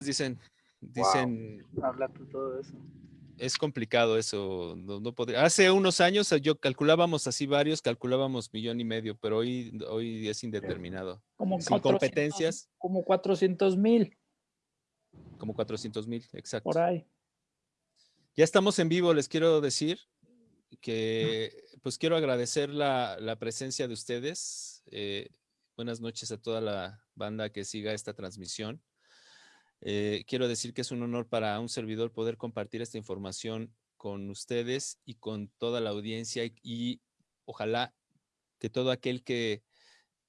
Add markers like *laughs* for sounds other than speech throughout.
dicen, dicen. Habla todo eso. Es complicado eso, no, no podría. Hace unos años yo calculábamos así varios, calculábamos millón y medio, pero hoy, hoy es indeterminado. Como Sin competencias. Como 400 mil. Como 400 mil, exacto. Por ahí. Ya estamos en vivo, les quiero decir que pues quiero agradecer la, la presencia de ustedes. Eh, buenas noches a toda la banda que siga esta transmisión. Eh, quiero decir que es un honor para un servidor poder compartir esta información con ustedes y con toda la audiencia y, y ojalá que todo aquel que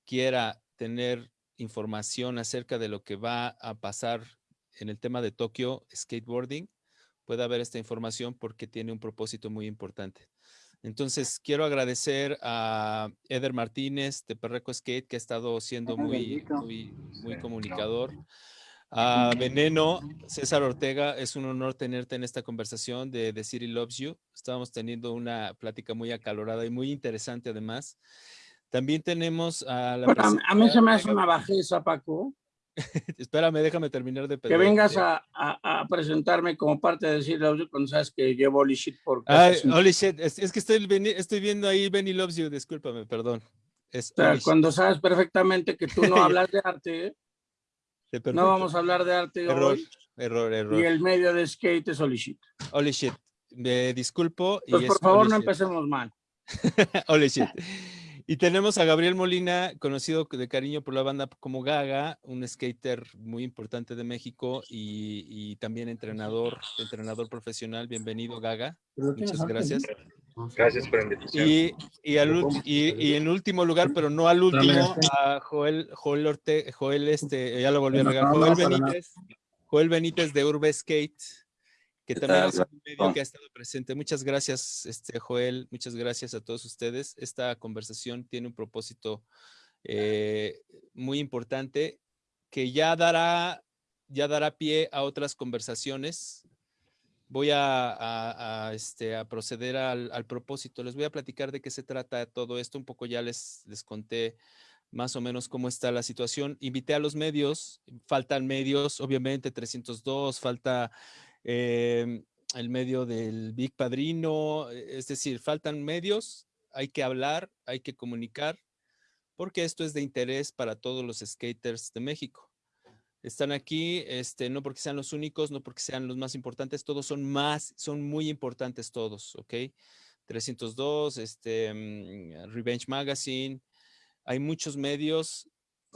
quiera tener información acerca de lo que va a pasar en el tema de Tokio skateboarding, pueda ver esta información porque tiene un propósito muy importante. Entonces, quiero agradecer a Eder Martínez de Perreco Skate, que ha estado siendo muy, muy, muy comunicador. A Veneno, César Ortega, es un honor tenerte en esta conversación de The City Loves You. Estábamos teniendo una plática muy acalorada y muy interesante además. También tenemos a la... Bueno, a mí se me hace una bajeza, Paco. *laughs* Espérame, déjame terminar de pedir. Que vengas a, a, a, presentarme como parte de City Loves You cuando sabes que llevo Holy Shit por... Ay, holy Shit, es, es, que estoy, estoy viendo ahí Benny Loves You, discúlpame, perdón. Es o sea, cuando sabes perfectamente que tú no *laughs* hablas de arte, no vamos a hablar de arte error, hoy. Error, error. Y el medio de skate es Holy Shit. Holy Shit. Me disculpo. Pues por favor no empecemos mal. *laughs* Holy Shit. Y tenemos a Gabriel Molina, conocido de cariño por la banda como Gaga, un skater muy importante de México y, y también entrenador, entrenador profesional. Bienvenido, Gaga. Muchas gracias. Gracias por la invitación. Y, y, al, y, y, en último lugar, pero no al último, a Joel, Joel, Orte, Joel este, ya lo volví a regar, Joel Benítez, Joel Benítez de Urbe Skate, que también es un medio que ha estado presente. Muchas gracias, este, Joel, muchas gracias a todos ustedes. Esta conversación tiene un propósito eh, muy importante que ya dará, ya dará pie a otras conversaciones voy este, a proceder al, al, propósito. Les voy a platicar de qué se trata todo esto. Un poco ya les, conté más o menos cómo está la situación. Invité a los medios, faltan medios, obviamente 302, falta eh, el medio del Big Padrino, es decir, faltan medios, hay que hablar, hay que comunicar, porque esto es de interés para todos los skaters de México están aquí, este, no porque sean los únicos, no porque sean los más importantes, todos son más, son muy importantes todos, ¿ok? 302, este, um, Revenge Magazine, hay muchos medios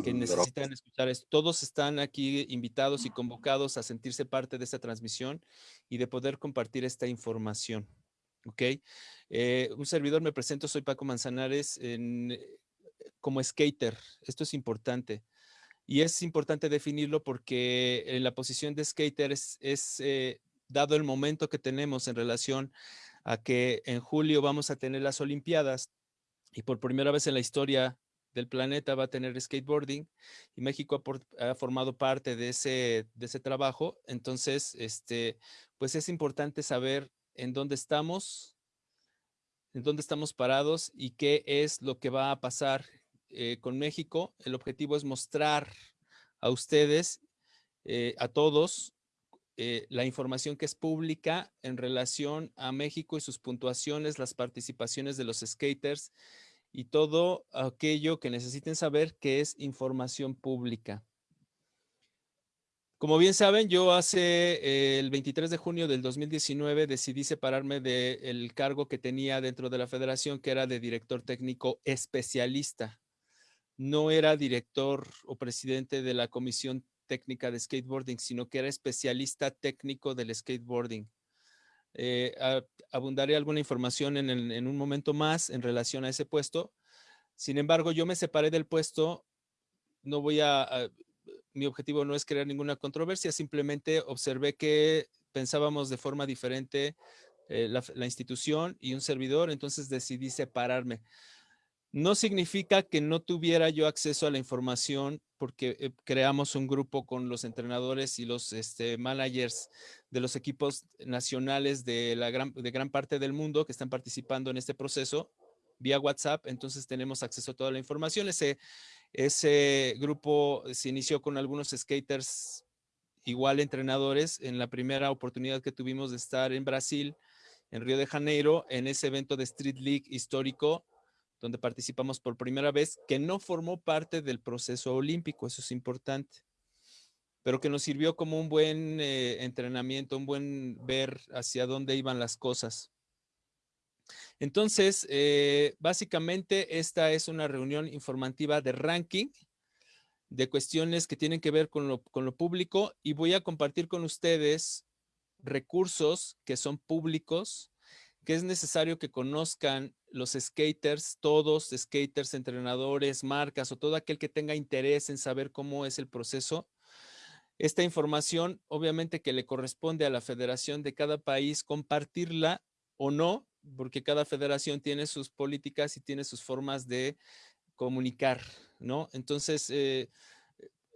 que necesitan escuchar esto. Todos están aquí invitados y convocados a sentirse parte de esta transmisión y de poder compartir esta información, ¿ok? Eh, un servidor me presento, soy Paco Manzanares en, como skater, esto es importante. Y es importante definirlo porque en la posición de skater es, eh, dado el momento que tenemos en relación a que en julio vamos a tener las Olimpiadas y por primera vez en la historia del planeta va a tener skateboarding y México ha, ha, formado parte de ese, de ese trabajo. Entonces, este, pues es importante saber en dónde estamos, en dónde estamos parados y qué es lo que va a pasar eh, con México, el objetivo es mostrar a ustedes, eh, a todos, eh, la información que es pública en relación a México y sus puntuaciones, las participaciones de los skaters y todo aquello que necesiten saber que es información pública. Como bien saben, yo hace el 23 de junio del 2019 decidí separarme del cargo que tenía dentro de la federación, que era de director técnico especialista no era director o presidente de la Comisión Técnica de Skateboarding, sino que era especialista técnico del skateboarding. Eh, abundaré alguna información en, un momento más en relación a ese puesto. Sin embargo, yo me separé del puesto. No voy a, mi objetivo no es crear ninguna controversia, simplemente observé que pensábamos de forma diferente eh, la institución y un servidor, entonces decidí separarme. No significa que no tuviera yo acceso a la información porque eh, creamos un grupo con los entrenadores y los este, managers de los equipos nacionales de, la gran, parte del mundo que están participando en este proceso vía WhatsApp. Entonces tenemos acceso a toda la información. Ese, ese grupo se inició con algunos skaters igual entrenadores en la primera oportunidad que tuvimos de estar en Brasil, en Río de Janeiro, en ese evento de Street League histórico, donde participamos por primera vez, que no formó parte del proceso olímpico, eso es importante, pero que nos sirvió como un buen eh, entrenamiento, un buen ver hacia dónde iban las cosas. Entonces, eh, básicamente esta es una reunión informativa de ranking de cuestiones que tienen que ver con lo, con lo público y voy a compartir con ustedes recursos que son públicos, que es necesario que conozcan los skaters, todos, skaters, entrenadores, marcas o todo aquel que tenga interés en saber cómo es el proceso. Esta información, obviamente que le corresponde a la federación de cada país compartirla o no, porque cada federación tiene sus políticas y tiene sus formas de comunicar, ¿no? Entonces, eh,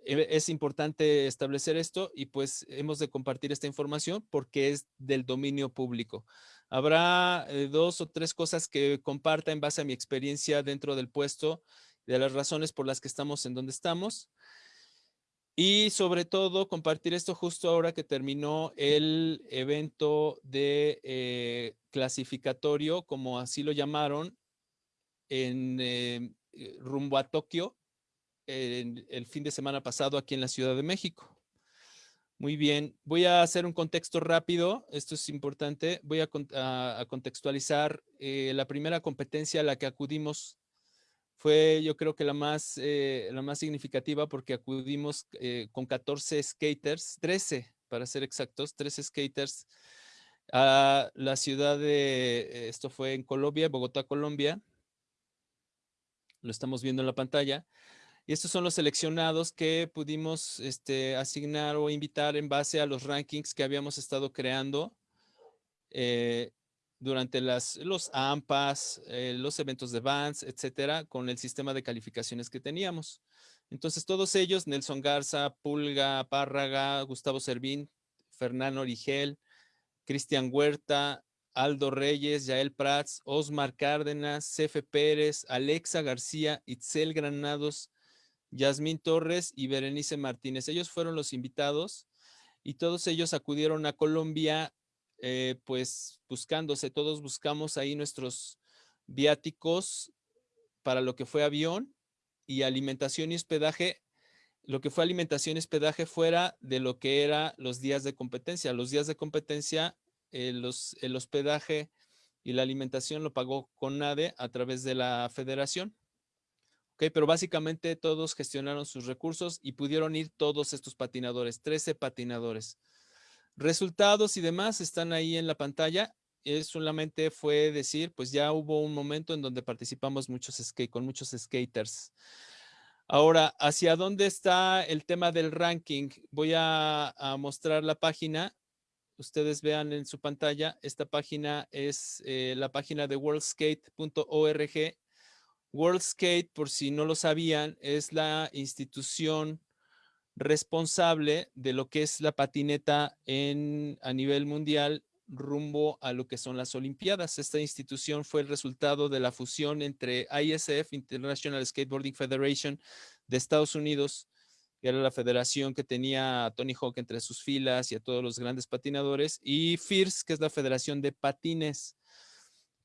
e, es importante establecer esto y pues hemos de compartir esta información porque es del dominio público. Habrá eh, dos o tres cosas que comparta en base a mi experiencia dentro del puesto, de las razones por las que estamos en donde estamos. Y sobre todo compartir esto justo ahora que terminó el evento de eh, clasificatorio, como así lo llamaron, en eh, rumbo a Tokio, el fin de semana pasado aquí en la Ciudad de México. Muy bien, voy a hacer un contexto rápido, esto es importante, voy a, contextualizar eh, la primera competencia a la que acudimos fue yo creo que la más, eh, la más significativa porque acudimos eh, con 14 skaters, 13 para ser exactos, 13 skaters a la ciudad de, esto fue en Colombia, Bogotá, Colombia, lo estamos viendo en la pantalla, y estos son los seleccionados que pudimos este, asignar o invitar en base a los rankings que habíamos estado creando eh, durante las, los AMPAs, eh, los eventos de Vans, etcétera, con el sistema de calificaciones que teníamos. Entonces, todos ellos, Nelson Garza, Pulga, Párraga, Gustavo Servín, Fernando Origel, Cristian Huerta, Aldo Reyes, Yael Prats, Osmar Cárdenas, Cefe Pérez, Alexa García, Itzel Granados, Yasmín Torres y Berenice Martínez. Ellos fueron los invitados y todos ellos acudieron a Colombia, eh, pues buscándose, todos buscamos ahí nuestros viáticos para lo que fue avión y alimentación y hospedaje. Lo que fue alimentación y hospedaje fuera de lo que era los días de competencia. Los días de competencia, eh, el hospedaje y la alimentación lo pagó CONADE a través de la federación. Okay, pero básicamente todos gestionaron sus recursos y pudieron ir todos estos patinadores, 13 patinadores. Resultados y demás están ahí en la pantalla. Es solamente fue decir, pues ya hubo un momento en donde participamos muchos con muchos skaters. Ahora, ¿hacia dónde está el tema del ranking? Voy a, mostrar la página. Ustedes vean en su pantalla, esta página es eh, la página de worldskate.org World Skate, por si no lo sabían, es la institución responsable de lo que es la patineta en, a nivel mundial rumbo a lo que son las Olimpiadas. Esta institución fue el resultado de la fusión entre ISF, International Skateboarding Federation de Estados Unidos, que era la federación que tenía a Tony Hawk entre sus filas y a todos los grandes patinadores, y FIRS, que es la Federación de Patines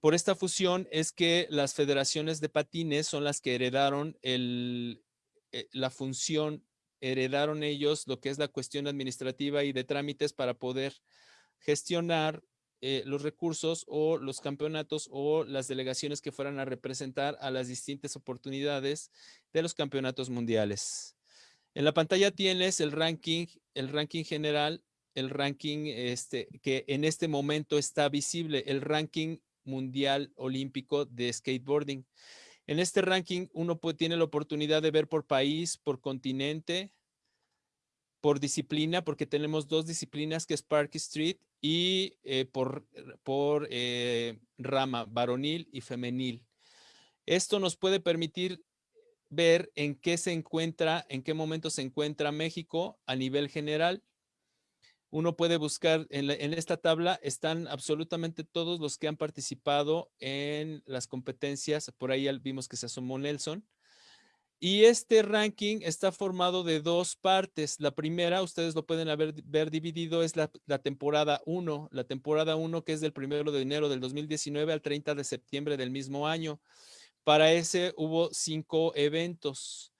por esta fusión es que las federaciones de patines son las que heredaron eh, la función, heredaron ellos lo que es la cuestión administrativa y de trámites para poder gestionar eh, los recursos o los campeonatos o las delegaciones que fueran a representar a las distintas oportunidades de los campeonatos mundiales. En la pantalla tienes el ranking, el ranking general, el ranking este, que en este momento está visible, el ranking mundial olímpico de skateboarding. En este ranking uno tiene la oportunidad de ver por país, por continente, por disciplina, porque tenemos dos disciplinas que es Park Street y eh, por, por eh, rama, varonil y femenil. Esto nos puede permitir ver en qué se encuentra, en qué momento se encuentra México a nivel general uno puede buscar en, esta tabla, están absolutamente todos los que han participado en las competencias. Por ahí vimos que se asomó Nelson. Y este ranking está formado de dos partes. La primera, ustedes lo pueden haber, ver dividido, es la, la temporada 1. La temporada 1 que es del 1 de enero del 2019 al 30 de septiembre del mismo año. Para ese hubo cinco eventos.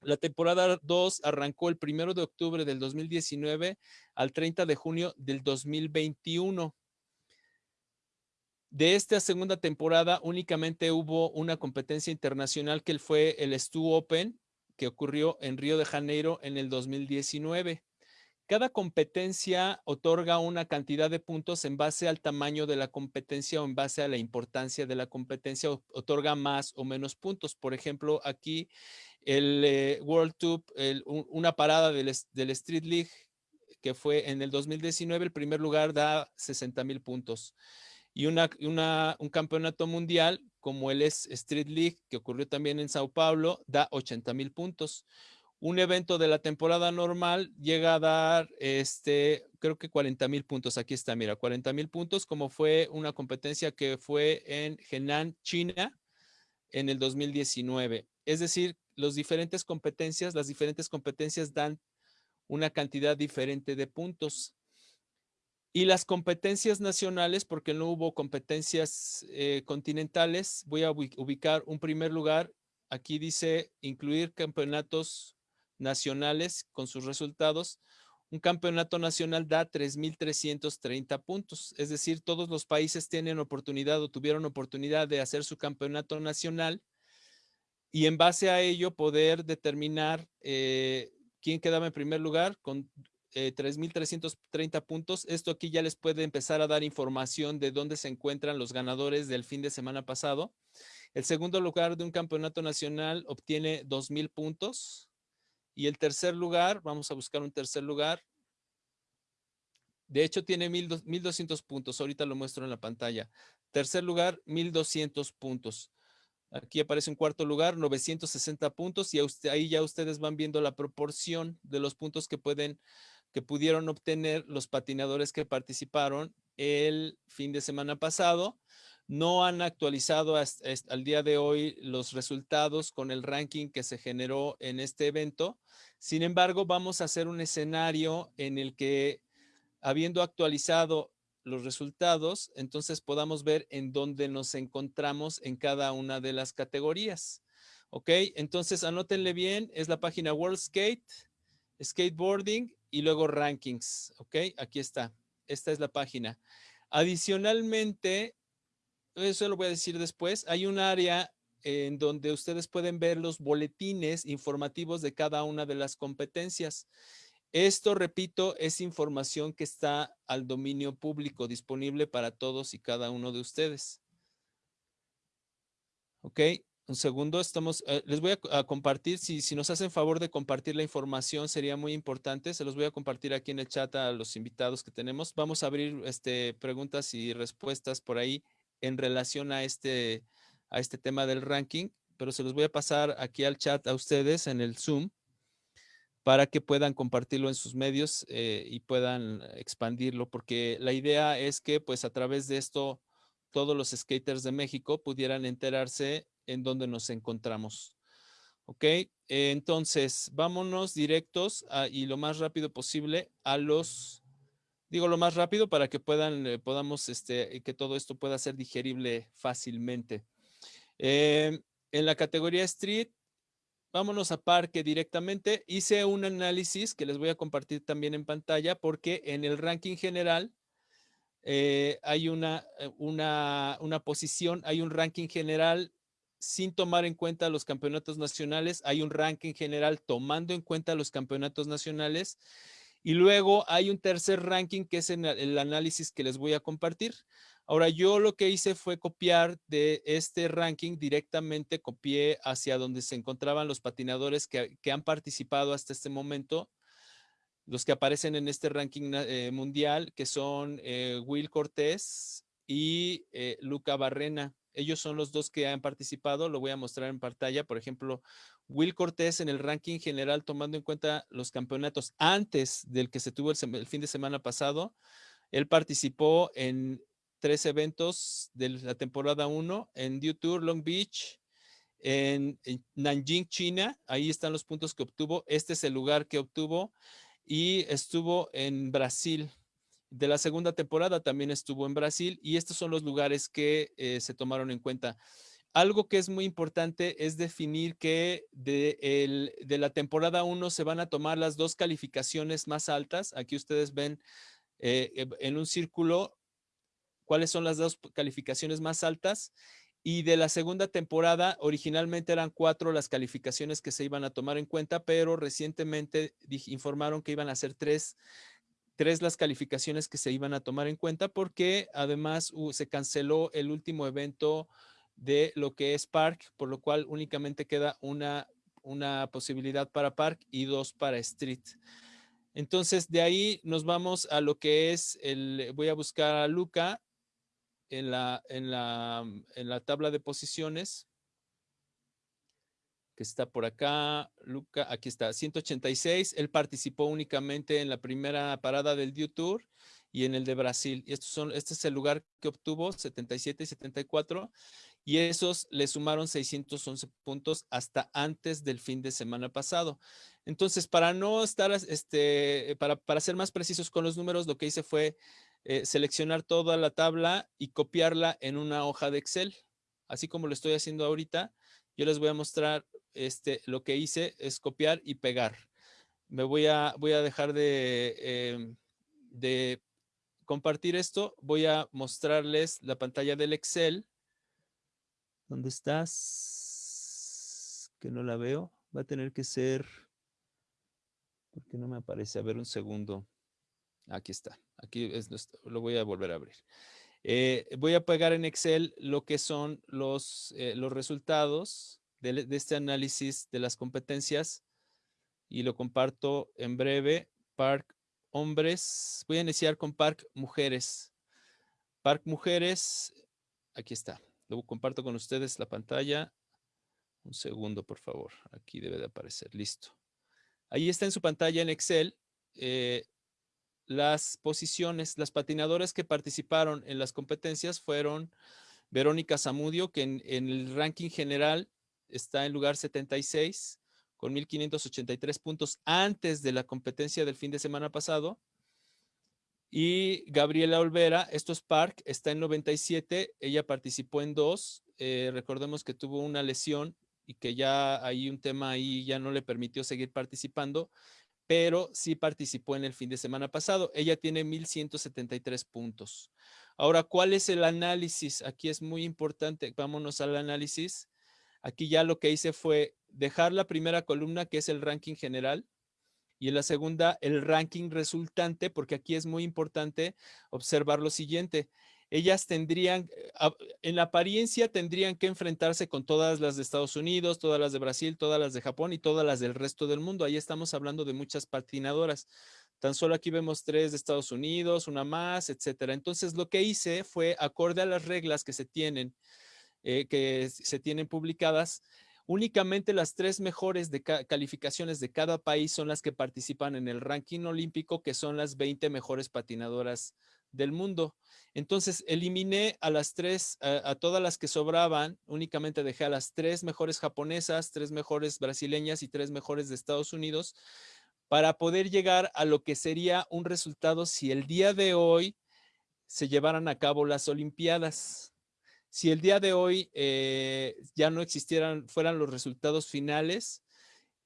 La temporada 2 arrancó el 1 de octubre del 2019 al 30 de junio del 2021. De esta segunda temporada únicamente hubo una competencia internacional que fue el Stu Open, que ocurrió en Río de Janeiro en el 2019. Cada competencia otorga una cantidad de puntos en base al tamaño de la competencia o en base a la importancia de la competencia, otorga más o menos puntos. Por ejemplo, aquí el eh, World Tour, una parada del, del Street League que fue en el 2019, el primer lugar da 60 mil puntos y una, un campeonato mundial como el Street League, que ocurrió también en Sao Paulo, da 80 mil puntos. Un evento de la temporada normal llega a dar, este, creo que 40 mil puntos. Aquí está, mira, 40 mil puntos, como fue una competencia que fue en Henan, China, en el 2019. Es decir, las diferentes competencias, las diferentes competencias dan una cantidad diferente de puntos. Y las competencias nacionales, porque no hubo competencias eh, continentales, voy a ubicar un primer lugar. Aquí dice incluir campeonatos nacionales con sus resultados. Un campeonato nacional da 3.330 puntos. Es decir, todos los países tienen oportunidad o tuvieron oportunidad de hacer su campeonato nacional y en base a ello poder determinar eh, quién quedaba en primer lugar con 3.330 eh, puntos. Esto aquí ya les puede empezar a dar información de dónde se encuentran los ganadores del fin de semana pasado. El segundo lugar de un campeonato nacional obtiene 2.000 puntos. Y el tercer lugar, vamos a buscar un tercer lugar. De hecho, tiene 1.200 puntos. Ahorita lo muestro en la pantalla. Tercer lugar, 1.200 puntos. Aquí aparece un cuarto lugar, 960 puntos y ahí ya ustedes van viendo la proporción de los puntos que pueden que pudieron obtener los patinadores que participaron el fin de semana pasado. No han actualizado hasta, al día de hoy los resultados con el ranking que se generó en este evento. Sin embargo, vamos a hacer un escenario en el que, habiendo actualizado los resultados, entonces podamos ver en dónde nos encontramos en cada una de las categorías. ¿Ok? Entonces, anótenle bien, es la página World Skate, Skateboarding y luego rankings, ¿ok? Aquí está, esta es la página. Adicionalmente, eso lo voy a decir después, hay un área en donde ustedes pueden ver los boletines informativos de cada una de las competencias. Esto, repito, es información que está al dominio público, disponible para todos y cada uno de ustedes. ¿Ok? Un segundo, estamos, eh, les voy a, compartir, si, si, nos hacen favor de compartir la información sería muy importante, se los voy a compartir aquí en el chat a los invitados que tenemos. Vamos a abrir este, preguntas y respuestas por ahí en relación a este, a este tema del ranking, pero se los voy a pasar aquí al chat a ustedes en el Zoom para que puedan compartirlo en sus medios eh, y puedan expandirlo, porque la idea es que pues a través de esto todos los skaters de México pudieran enterarse en donde nos encontramos. Ok, entonces vámonos directos y lo más rápido posible a los, digo lo más rápido para que puedan, eh, podamos, este, que todo esto pueda ser digerible fácilmente. Em, en la categoría Street, vámonos a Parque directamente. Hice un análisis que les voy a compartir también en pantalla porque en el ranking general eh, hay una, eh, una, una posición, hay un ranking general sin tomar en cuenta los campeonatos nacionales, hay un ranking general tomando en cuenta los campeonatos nacionales y luego hay un tercer ranking que es el análisis que les voy a compartir. Ahora yo lo que hice fue copiar de este ranking directamente, copié hacia donde se encontraban los patinadores que, han participado hasta este momento, los que aparecen en este ranking eh, mundial, que son eh, Will Cortés y eh, Luca Barrena. Ellos son los dos que han participado, lo voy a mostrar en pantalla. Por ejemplo, Will Cortés en el ranking general, tomando en cuenta los campeonatos antes del que se tuvo el, fin de semana pasado, él participó en tres eventos de la temporada 1 en Dew Tour, Long Beach, en, Nanjing, China. Ahí están los puntos que obtuvo. Este es el lugar que obtuvo. Y estuvo en Brasil. De la segunda temporada también estuvo en Brasil. Y estos son los lugares que eh, se tomaron en cuenta. Algo que es muy importante es definir que de, de la temporada 1 se van a tomar las dos calificaciones más altas. Aquí ustedes ven eh, en un círculo cuáles son las dos calificaciones más altas. Y de la segunda temporada, originalmente eran cuatro las calificaciones que se iban a tomar en cuenta, pero recientemente informaron que iban a ser tres, tres las calificaciones que se iban a tomar en cuenta porque además se canceló el último evento de lo que es Park, por lo cual únicamente queda una, una posibilidad para Park y dos para Street. Entonces, de ahí nos vamos a lo que es el, voy a buscar a Luca en la, en la, en la tabla de posiciones que está por acá, Luca, aquí está, 186, él participó únicamente en la primera parada del Dew Tour y en el de Brasil. Y estos son, este es el lugar que obtuvo, 77 y 74, y esos le sumaron 611 puntos hasta antes del fin de semana pasado. Entonces, para no estar, este, para, para ser más precisos con los números, lo que hice fue eh, seleccionar toda la tabla y copiarla en una hoja de Excel. Así como lo estoy haciendo ahorita, yo les voy a mostrar este, lo que hice es copiar y pegar. Me voy a, voy a dejar de, em, de compartir esto. Voy a mostrarles la pantalla del Excel ¿Dónde estás? Que no la veo. Va a tener que ser... ¿Por qué no me aparece? A ver un segundo. Aquí está. Aquí lo voy a volver a abrir. Eh, voy a pegar en Excel lo que son los, eh, los resultados de, este análisis de las competencias y lo comparto en breve. Park hombres. Voy a iniciar con Park mujeres. Park mujeres. Aquí está. Luego comparto con ustedes la pantalla. Un segundo, por favor. Aquí debe de aparecer. Listo. Ahí está en su pantalla en Excel eh, las posiciones, las patinadoras que participaron en las competencias fueron Verónica Zamudio, que en, el ranking general está en lugar 76 con 1.583 puntos antes de la competencia del fin de semana pasado. Y Gabriela Olvera, esto es Park, está en 97, ella participó en dos, eh, recordemos que tuvo una lesión y que ya hay un tema ahí, ya no le permitió seguir participando, pero sí participó en el fin de semana pasado. Ella tiene 1173 puntos. Ahora, ¿cuál es el análisis? Aquí es muy importante, vámonos al análisis. Aquí ya lo que hice fue dejar la primera columna, que es el ranking general, y en la segunda el ranking resultante, porque aquí es muy importante observar lo siguiente. Ellas tendrían, eh, en la apariencia tendrían que enfrentarse con todas las de Estados Unidos, todas las de Brasil, todas las de Japón y todas las del resto del mundo. Ahí estamos hablando de muchas patinadoras. Tan solo aquí vemos tres de Estados Unidos, una más, etcétera. Entonces lo que hice fue, acorde a las reglas que se tienen, eh, que se tienen publicadas, Únicamente las tres mejores calificaciones de cada país son las que participan en el ranking olímpico, que son las 20 mejores patinadoras del mundo. Entonces, eliminé a las tres, a, todas las que sobraban, únicamente dejé a las tres mejores japonesas, tres mejores brasileñas y tres mejores de Estados Unidos para poder llegar a lo que sería un resultado si el día de hoy se llevaran a cabo las Olimpiadas si el día de hoy eh, ya no existieran, fueran los resultados finales,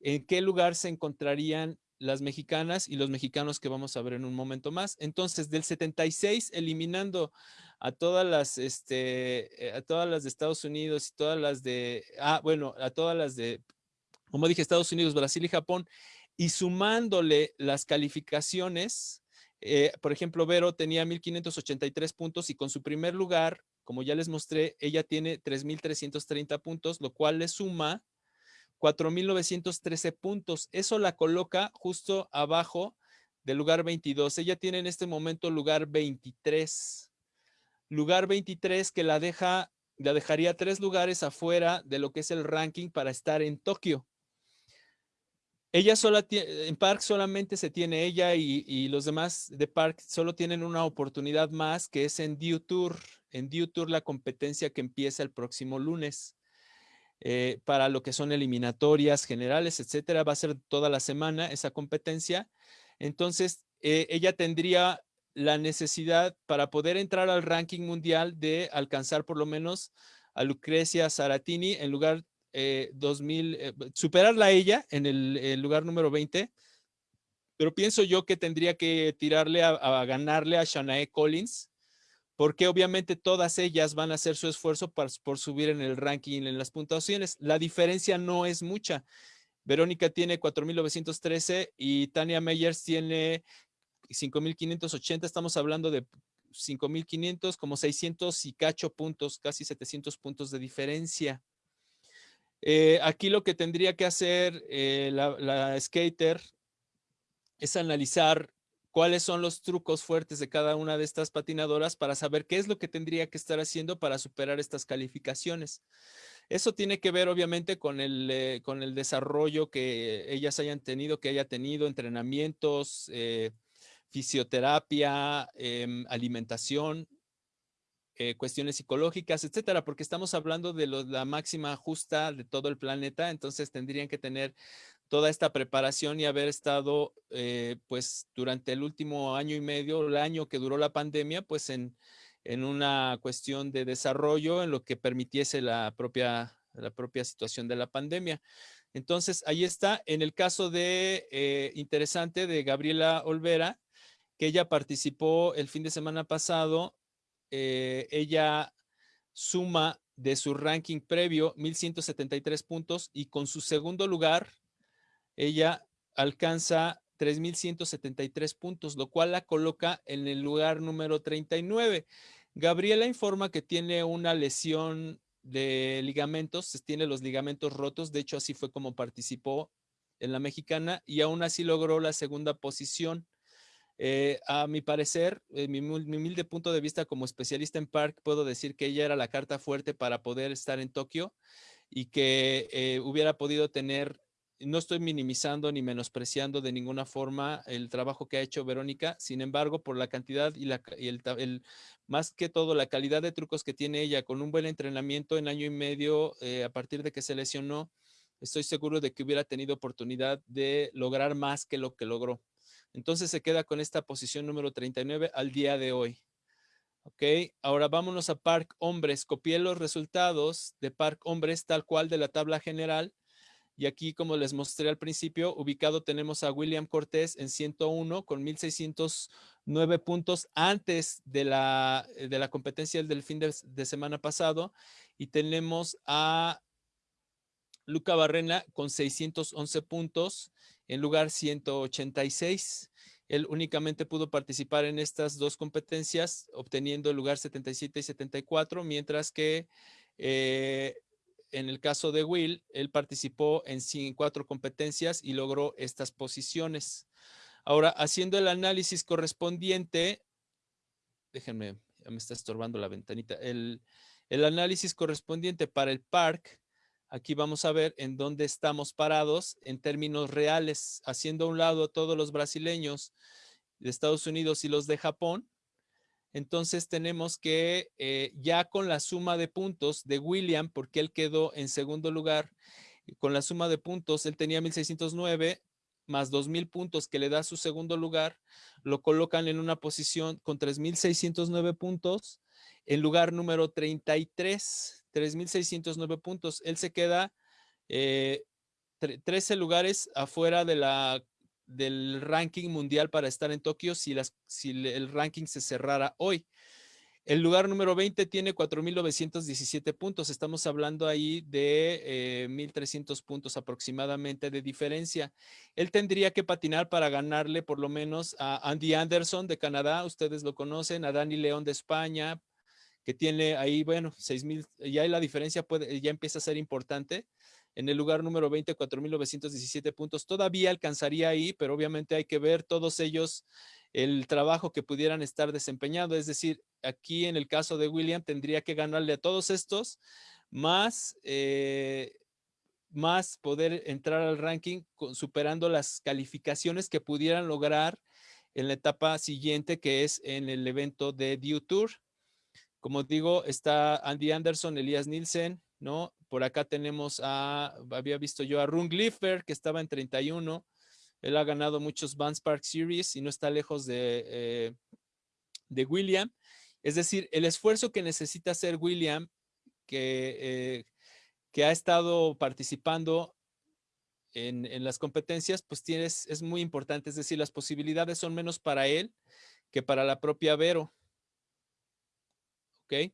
¿en qué lugar se encontrarían las mexicanas y los mexicanos que vamos a ver en un momento más? Entonces, del 76, eliminando a todas las, este, eh, a todas las de Estados Unidos y todas las de, ah, bueno, a todas las de, como dije, Estados Unidos, Brasil y Japón, y sumándole las calificaciones, eh, por ejemplo, Vero tenía 1.583 puntos y con su primer lugar como ya les mostré, ella tiene 3.330 puntos, lo cual le suma 4.913 puntos. Eso la coloca justo abajo del lugar 22. Ella tiene en este momento lugar 23. Lugar 23 que la deja, la dejaría tres lugares afuera de lo que es el ranking para estar en Tokio. Ella sola en Park solamente se tiene ella y, los demás de Park solo tienen una oportunidad más que es en Dew Tour. En Dew Tour la competencia que empieza el próximo lunes. Eh, para lo que son eliminatorias generales, etcétera. Va a ser toda la semana esa competencia. Entonces, eh, ella tendría la necesidad para poder entrar al ranking mundial de alcanzar por lo menos a Lucrecia Saratini en lugar 2000, eh, superarla a ella en el, lugar número 20, pero pienso yo que tendría que tirarle a, ganarle a Shanae Collins, porque obviamente todas ellas van a hacer su esfuerzo por subir en el ranking, en las puntuaciones. La diferencia no es mucha. Verónica tiene 4.913 y Tania Meyers tiene 5.580. Estamos hablando de 5.500, como 600 y cacho puntos, casi 700 puntos de diferencia. Eh, aquí lo que tendría que hacer eh, la skater es analizar cuáles son los trucos fuertes de cada una de estas patinadoras para saber qué es lo que tendría que estar haciendo para superar estas calificaciones. Eso tiene que ver obviamente con el, eh, con el desarrollo que ellas hayan tenido, que haya tenido entrenamientos, eh, fisioterapia, em, alimentación, eh, cuestiones psicológicas, etcétera, porque estamos hablando de la máxima justa de todo el planeta, entonces tendrían que tener toda esta preparación y haber estado, eh, pues, durante el último año y medio, el año que duró la pandemia, pues, en, en una cuestión de desarrollo en lo que permitiese la propia, la propia situación de la pandemia. Entonces, ahí está. En el caso de, eh, interesante, de Gabriela Olvera, que ella participó el fin de semana pasado, eh, ella suma de su ranking previo 1173 puntos y con su segundo lugar ella alcanza 3.173 puntos, lo cual la coloca en el lugar número 39. Gabriela informa que tiene una lesión de ligamentos, tiene los ligamentos rotos, de hecho así fue como participó en la mexicana y aún así logró la segunda posición. Eh, a mi parecer, mi, humilde punto de vista como especialista en park, puedo decir que ella era la carta fuerte para poder estar en Tokio y que eh, hubiera podido tener no estoy minimizando ni menospreciando de ninguna forma el trabajo que ha hecho Verónica, sin embargo, por la cantidad y, el, más que todo la calidad de trucos que tiene ella con un buen entrenamiento en año y medio eh, a partir de que se lesionó, estoy seguro de que hubiera tenido oportunidad de lograr más que lo que logró. Entonces se queda con esta posición número 39 al día de hoy. Ok, ahora vámonos a Park Hombres. Copié los resultados de Park Hombres tal cual de la tabla general y aquí, como les mostré al principio, ubicado tenemos a William Cortés en 101 con 1,609 puntos antes de la, eh, de la competencia del fin de, semana pasado. Y tenemos a Luca Barrena con 611 puntos en lugar 186. Él únicamente pudo participar en estas dos competencias, obteniendo el lugar 77 y 74, mientras que eh, en el caso de Will, él participó en cuatro competencias y logró estas posiciones. Ahora, haciendo el análisis correspondiente, déjenme, me está estorbando la ventanita, el, análisis correspondiente para el park, aquí vamos a ver en dónde estamos parados en términos reales, haciendo a un lado a todos los brasileños de Estados Unidos y los de Japón, entonces tenemos que eh, ya con la suma de puntos de William, porque él quedó en segundo lugar, con la suma de puntos, él tenía 1609 más 2000 puntos que le da su segundo lugar, lo colocan en una posición con 3609 puntos, en lugar número 33, 3609 puntos. Él se queda 13 eh, lugares afuera de la del ranking mundial para estar en Tokio si, el ranking se cerrara hoy. El lugar número 20 tiene 4.917 puntos. Estamos hablando ahí de 1.300 eh, puntos aproximadamente de diferencia. Él tendría que patinar para ganarle por lo menos a Andy Anderson de Canadá. Ustedes lo conocen, a Dani León de España, que tiene ahí, bueno, 6.000. Ya la diferencia puede, ya empieza a ser importante en el lugar número 20, 4.917 puntos. Todavía alcanzaría ahí, pero obviamente hay que ver todos ellos el trabajo que pudieran estar desempeñando. Es decir, aquí en el caso de William tendría que ganarle a todos estos, más, eh, más poder entrar al ranking superando las calificaciones que pudieran lograr en la etapa siguiente, que es en el evento de Dew Tour. Como digo, está Andy Anderson, Elías Nielsen, ¿no? Por acá tenemos a, había visto yo a Run Gliffer, que estaba en 31. Él ha ganado muchos Vans Park Series y no está lejos de, eh, de William. Es decir, el esfuerzo que necesita hacer William, que, eh, que ha estado participando en, en, las competencias, pues tienes, es muy importante. Es decir, las posibilidades son menos para él que para la propia Vero. ¿Ok?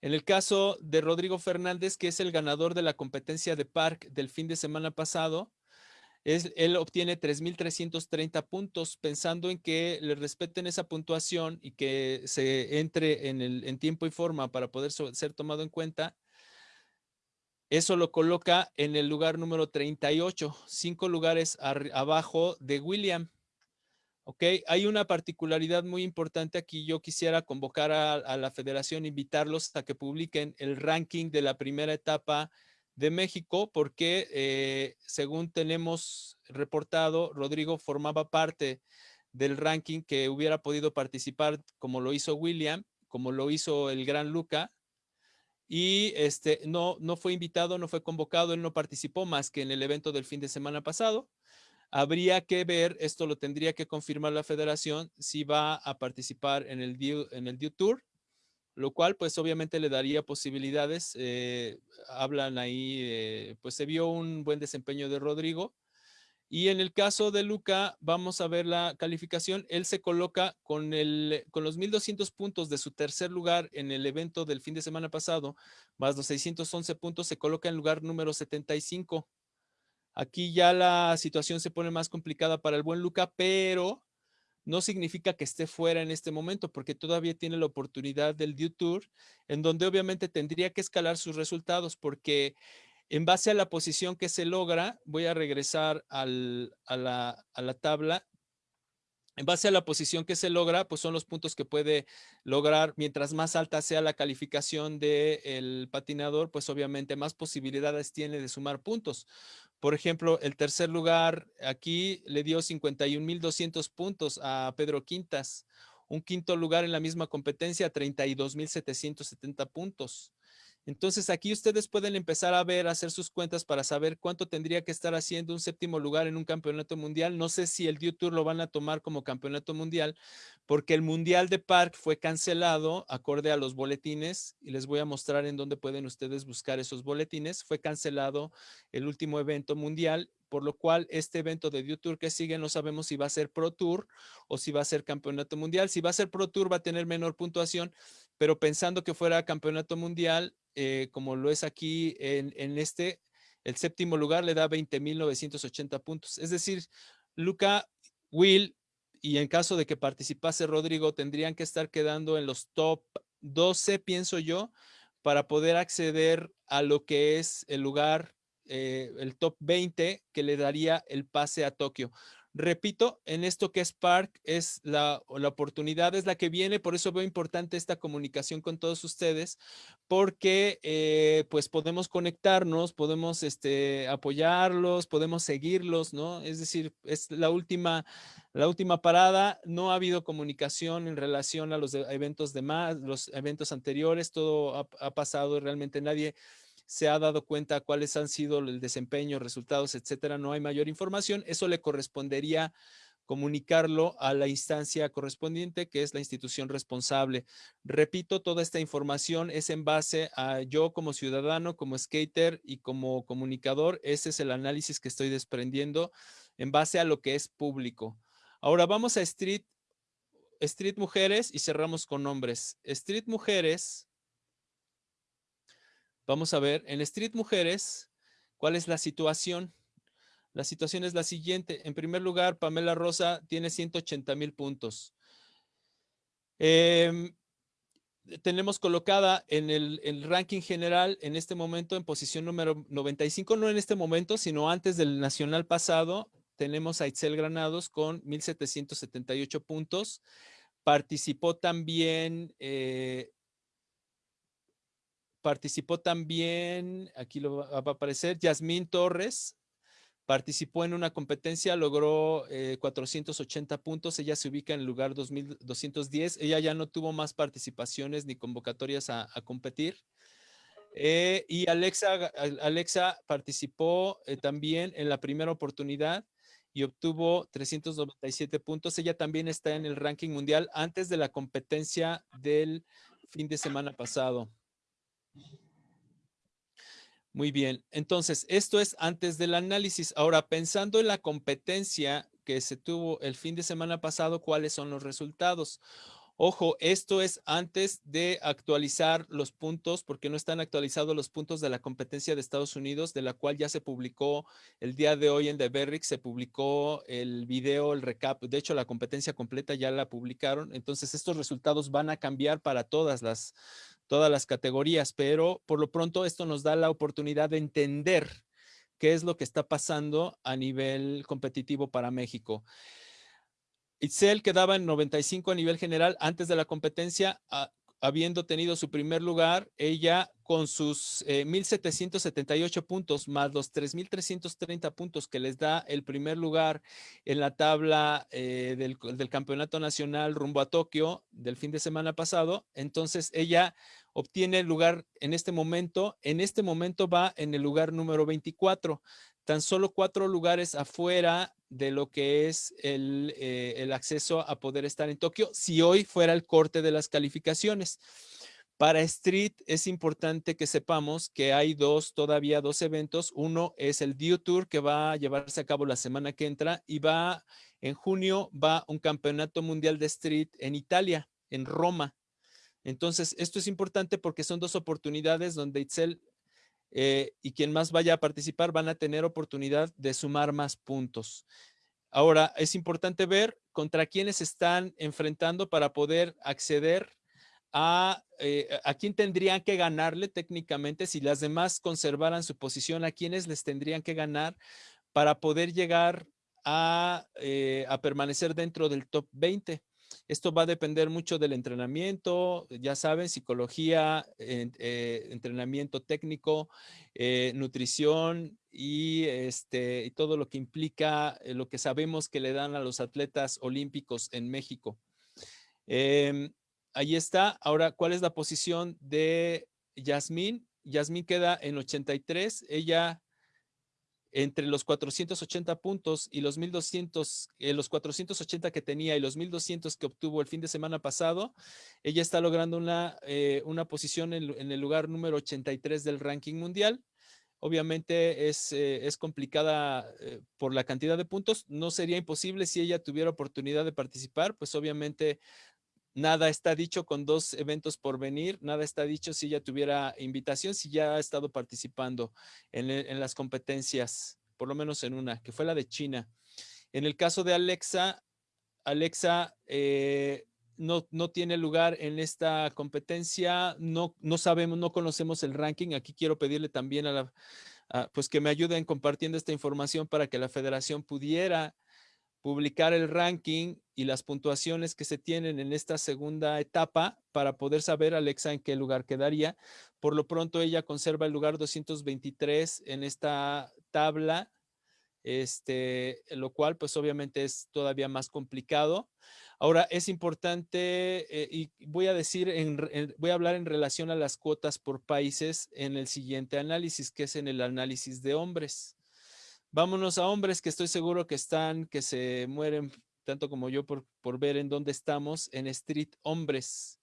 En el caso de Rodrigo Fernández, que es el ganador de la competencia de Park del fin de semana pasado, él obtiene 3.330 puntos, pensando en que le respeten esa puntuación y que se entre en, el, en tiempo y forma para poder ser tomado en cuenta. Eso lo coloca en el lugar número 38, cinco lugares abajo de William. Ok, hay una particularidad muy importante aquí. Yo quisiera convocar a, la federación, invitarlos a que publiquen el ranking de la primera etapa de México, porque eh, según tenemos reportado, Rodrigo formaba parte del ranking que hubiera podido participar como lo hizo William, como lo hizo el gran Luca, y este, no, no fue invitado, no fue convocado, él no participó más que en el evento del fin de semana pasado. Habría que ver, esto lo tendría que confirmar la federación, si va a participar en el en el Tour, lo cual pues obviamente le daría posibilidades. Eh, hablan ahí, eh, pues se vio un buen desempeño de Rodrigo. Y en el caso de Luca, vamos a ver la calificación. Él se coloca con, el, con los 1.200 puntos de su tercer lugar en el evento del fin de semana pasado, más los 611 puntos, se coloca en lugar número 75. Aquí ya la situación se pone más complicada para el buen Luca, pero no significa que esté fuera en este momento, porque todavía tiene la oportunidad del Due Tour, en donde obviamente tendría que escalar sus resultados, porque en base a la posición que se logra, voy a regresar a, la, a la tabla en base a la posición que se logra, pues son los puntos que puede lograr. Mientras más alta sea la calificación del patinador, pues obviamente más posibilidades tiene de sumar puntos. Por ejemplo, el tercer lugar aquí le dio 51,200 puntos a Pedro Quintas. Un quinto lugar en la misma competencia, 32,770 puntos. Entonces aquí ustedes pueden empezar a ver, a hacer sus cuentas para saber cuánto tendría que estar haciendo un séptimo lugar en un campeonato mundial. No sé si el Dew Tour lo van a tomar como campeonato mundial, porque el Mundial de Park fue cancelado acorde a los boletines y les voy a mostrar en dónde pueden ustedes buscar esos boletines. Fue cancelado el último evento mundial por lo cual este evento de Dew Tour que sigue no sabemos si va a ser Pro Tour o si va a ser Campeonato Mundial. Si va a ser Pro Tour va a tener menor puntuación, pero pensando que fuera Campeonato Mundial, eh, como lo es aquí en, este, el séptimo lugar le da 20.980 puntos. Es decir, Luca, Will y en caso de que participase Rodrigo, tendrían que estar quedando en los top 12, pienso yo, para poder acceder a lo que es el lugar, eh, el top 20 que le daría el pase a Tokio. Repito, en esto que es Park, es la, oportunidad, es la que viene, por eso veo importante esta comunicación con todos ustedes, porque eh, pues podemos conectarnos, podemos este, apoyarlos, podemos seguirlos, ¿no? Es decir, es la última, la última parada, no ha habido comunicación en relación a los eventos demás, los eventos anteriores, todo ha, ha pasado y realmente nadie se ha dado cuenta cuáles han sido el desempeño, resultados, etcétera, no hay mayor información. Eso le correspondería comunicarlo a la instancia correspondiente, que es la institución responsable. Repito, toda esta información es en base a yo como ciudadano, como skater y como comunicador. Ese es el análisis que estoy desprendiendo en base a lo que es público. Ahora vamos a Street, Street Mujeres y cerramos con hombres. Street Mujeres Vamos a ver, en Street Mujeres, ¿cuál es la situación? La situación es la siguiente. En primer lugar, Pamela Rosa tiene 180 mil puntos. Em, tenemos colocada en el, ranking general en este momento en posición número 95, no en este momento, sino antes del nacional pasado, tenemos a Itzel Granados con 1,778 puntos. Participó también eh, Participó también, aquí lo va a aparecer, Yasmín Torres. Participó en una competencia, logró 480 eh, puntos. Ella se ubica en el lugar 2210. Ella ya no tuvo más participaciones ni convocatorias a, competir. Eh, y Alexa, Alexa participó eh, también en la primera oportunidad y obtuvo 397 puntos. Ella también está en el ranking mundial antes de la competencia del fin de semana pasado. Muy bien, entonces esto es antes del análisis. Ahora, pensando en la competencia que se tuvo el fin de semana pasado, ¿cuáles son los resultados? Ojo, esto es antes de actualizar los puntos, porque no están actualizados los puntos de la competencia de Estados Unidos, de la cual ya se publicó el día de hoy en The Berrick, se publicó el video, el recap. De hecho, la competencia completa ya la publicaron. Entonces, estos resultados van a cambiar para todas las, todas las categorías, pero por lo pronto esto nos da la oportunidad de entender qué es lo que está pasando a nivel competitivo para México. Itzel quedaba en 95 a nivel general antes de la competencia, habiendo tenido su primer lugar, ella con sus 1,778 eh, puntos más los 3,330 puntos que les da el primer lugar en la tabla eh, del, del, Campeonato Nacional rumbo a Tokio del fin de semana pasado. Entonces ella obtiene el lugar en este momento. En este momento va en el lugar número 24 tan solo cuatro lugares afuera de lo que es eh, el, acceso a poder estar en Tokio, si hoy fuera el corte de las calificaciones. Para Street es importante que sepamos que hay dos, todavía dos eventos. Uno es el Dew Tour que va a llevarse a cabo la semana que entra y va en junio, va un campeonato mundial de Street en Italia, en Roma. Entonces, esto es importante porque son dos oportunidades donde Itzel eh, y quien más vaya a participar van a tener oportunidad de sumar más puntos. Ahora, es importante ver contra quiénes están enfrentando para poder acceder a, eh, a quién tendrían que ganarle técnicamente si las demás conservaran su posición, a quiénes les tendrían que ganar para poder llegar a, eh, a permanecer dentro del top 20. Esto va a depender mucho del entrenamiento, ya saben, psicología, eh, entrenamiento técnico, eh, nutrición y, este, y todo lo que implica eh, lo que sabemos que le dan a los atletas olímpicos en México. Em, ahí está. Ahora, ¿cuál es la posición de Yasmín? Yasmín queda en 83. Ella entre los 480 puntos y los 1200, eh, los 480 que tenía y los 1200 que obtuvo el fin de semana pasado, ella está logrando una, eh, una posición en, el lugar número 83 del ranking mundial. Obviamente es, eh, es complicada por la cantidad de puntos. No sería imposible si ella tuviera oportunidad de participar, pues obviamente Nada está dicho con dos eventos por venir, nada está dicho si ya tuviera invitación, si ya ha estado participando en, las competencias, por lo menos en una, que fue la de China. En el caso de Alexa, Alexa eh, no, no, tiene lugar en esta competencia, no, no sabemos, no conocemos el ranking. Aquí quiero pedirle también a la, pues que me ayuden compartiendo esta información para que la federación pudiera publicar el ranking y las puntuaciones que se tienen en esta segunda etapa para poder saber Alexa en qué lugar quedaría. Por lo pronto ella conserva el lugar 223 en esta tabla, este, lo cual pues obviamente es todavía más complicado. Ahora es importante eh, y voy a decir, voy a hablar en relación a las cuotas por países en el siguiente análisis, que es en el análisis de hombres. Vámonos a hombres que estoy seguro que están, que se mueren tanto como yo por, por ver en dónde estamos, en Street Hombres.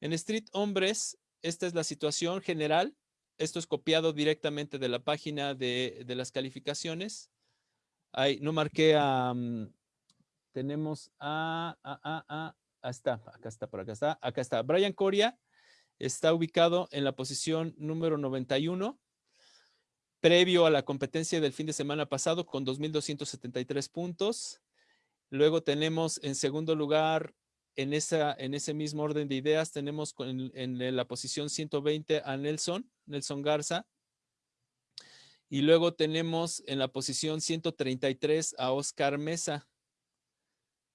En Street Hombres, esta es la situación general. Esto es copiado directamente de la página de, de las calificaciones. Ahí, no marqué a... Mm, tenemos a, a, a, a, a, está, acá está, por acá está, acá está. Brian Coria está ubicado en la posición número 91 previo a la competencia del fin de semana pasado con 2.273 puntos. Luego tenemos en segundo lugar, en, esa, en ese mismo orden de ideas, tenemos en, la posición 120 a Nelson, Nelson Garza. Y luego tenemos en la posición 133 a Oscar Mesa.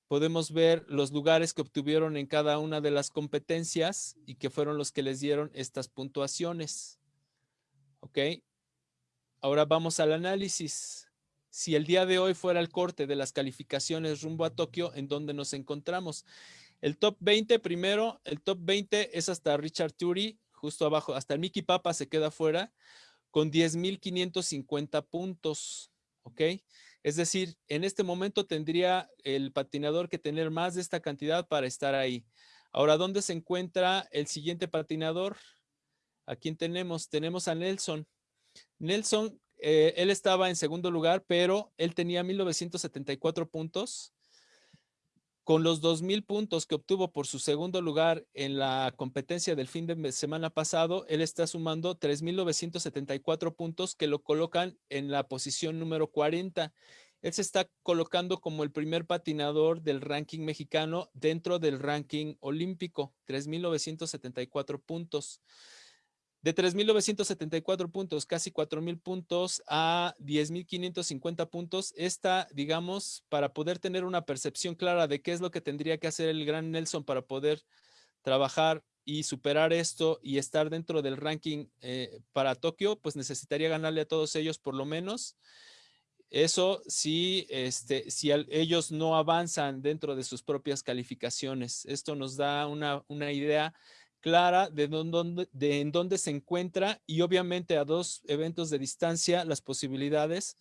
Podemos ver los lugares que obtuvieron en cada una de las competencias y que fueron los que les dieron estas puntuaciones. ¿Ok? Ahora vamos al análisis. Si el día de hoy fuera el corte de las calificaciones rumbo a Tokio, ¿en dónde nos encontramos? El top 20 primero, el top 20 es hasta Richard Turi, justo abajo, hasta el Mickey Papa se queda fuera con 10.550 puntos, ¿ok? Es decir, en este momento tendría el patinador que tener más de esta cantidad para estar ahí. Ahora, ¿dónde se encuentra el siguiente patinador? ¿A quién tenemos? Tenemos a Nelson. Nelson, eh, él estaba en segundo lugar, pero él tenía 1974 puntos. Con los 2,000 puntos que obtuvo por su segundo lugar en la competencia del fin de semana pasado, él está sumando 3,974 puntos que lo colocan en la posición número 40. Él se está colocando como el primer patinador del ranking mexicano dentro del ranking olímpico, 3,974 puntos. De 3.974 puntos, casi 4.000 puntos a 10.550 puntos, esta, digamos, para poder tener una percepción clara de qué es lo que tendría que hacer el gran Nelson para poder trabajar y superar esto y estar dentro del ranking eh, para Tokio, pues necesitaría ganarle a todos ellos por lo menos. Eso este, si ellos no avanzan dentro de sus propias calificaciones. Esto nos da una, una idea clara de, dónde, de en dónde se encuentra y obviamente a dos eventos de distancia las posibilidades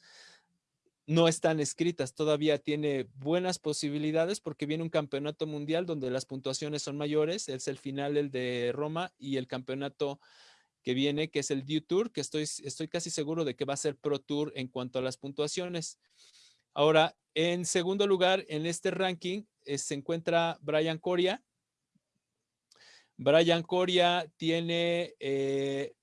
no están escritas, todavía tiene buenas posibilidades porque viene un campeonato mundial donde las puntuaciones son mayores, es el final el de Roma y el campeonato que viene que es el Dew Tour, que estoy, estoy casi seguro de que va a ser Pro Tour en cuanto a las puntuaciones. Ahora, en segundo lugar en este ranking eh, se encuentra Brian Coria, Brian Coria tiene, eh,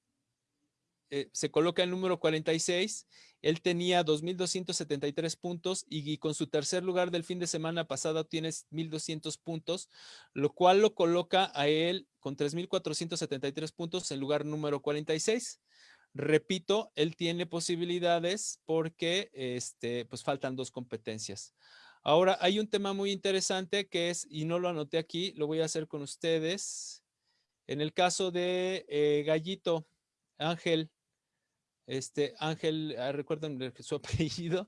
eh, se coloca en número 46. Él tenía 2.273 puntos y, con su tercer lugar del fin de semana pasado tiene 1.200 puntos, lo cual lo coloca a él con 3.473 puntos en lugar número 46. Repito, él tiene posibilidades porque este, pues faltan dos competencias. Ahora, hay un tema muy interesante que es, y no lo anoté aquí, lo voy a hacer con ustedes. En el caso de eh, Gallito, Ángel, este Ángel, ah, recuerden su *laughs* apellido,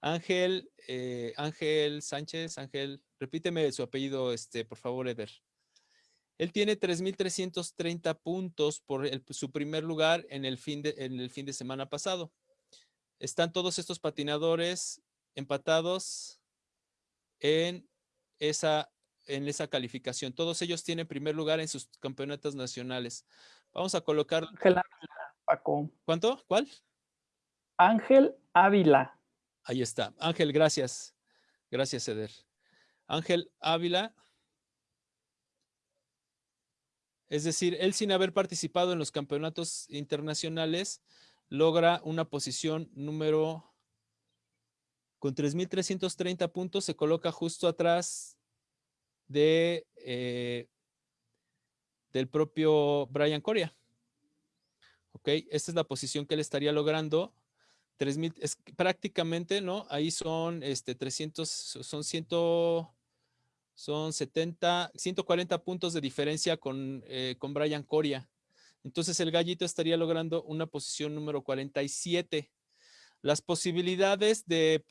Ángel, eh, Ángel Sánchez, Ángel, repíteme su apellido, este, por favor, Eder. Él tiene 3,330 puntos por su primer lugar en el, fin de, en el fin de semana pasado. Están todos estos patinadores empatados en esa en esa calificación. Todos ellos tienen primer lugar en sus campeonatos nacionales. Vamos a colocar... Ángel Ávila, Paco. ¿Cuánto? ¿Cuál? Ángel Ávila. Ahí está. Ángel, gracias. Gracias, Eder. Ángel Ávila. Es decir, él sin haber participado en los campeonatos internacionales, logra una posición número con 3.330 puntos, se coloca justo atrás de, eh, del propio Brian Coria. Ok, esta es la posición que él estaría logrando. 3000, es prácticamente, ¿no? Ahí son este 300, son 100, son 70, 140 puntos de diferencia con, eh, con Brian Coria. Entonces el gallito estaría logrando una posición número 47. Las posibilidades de,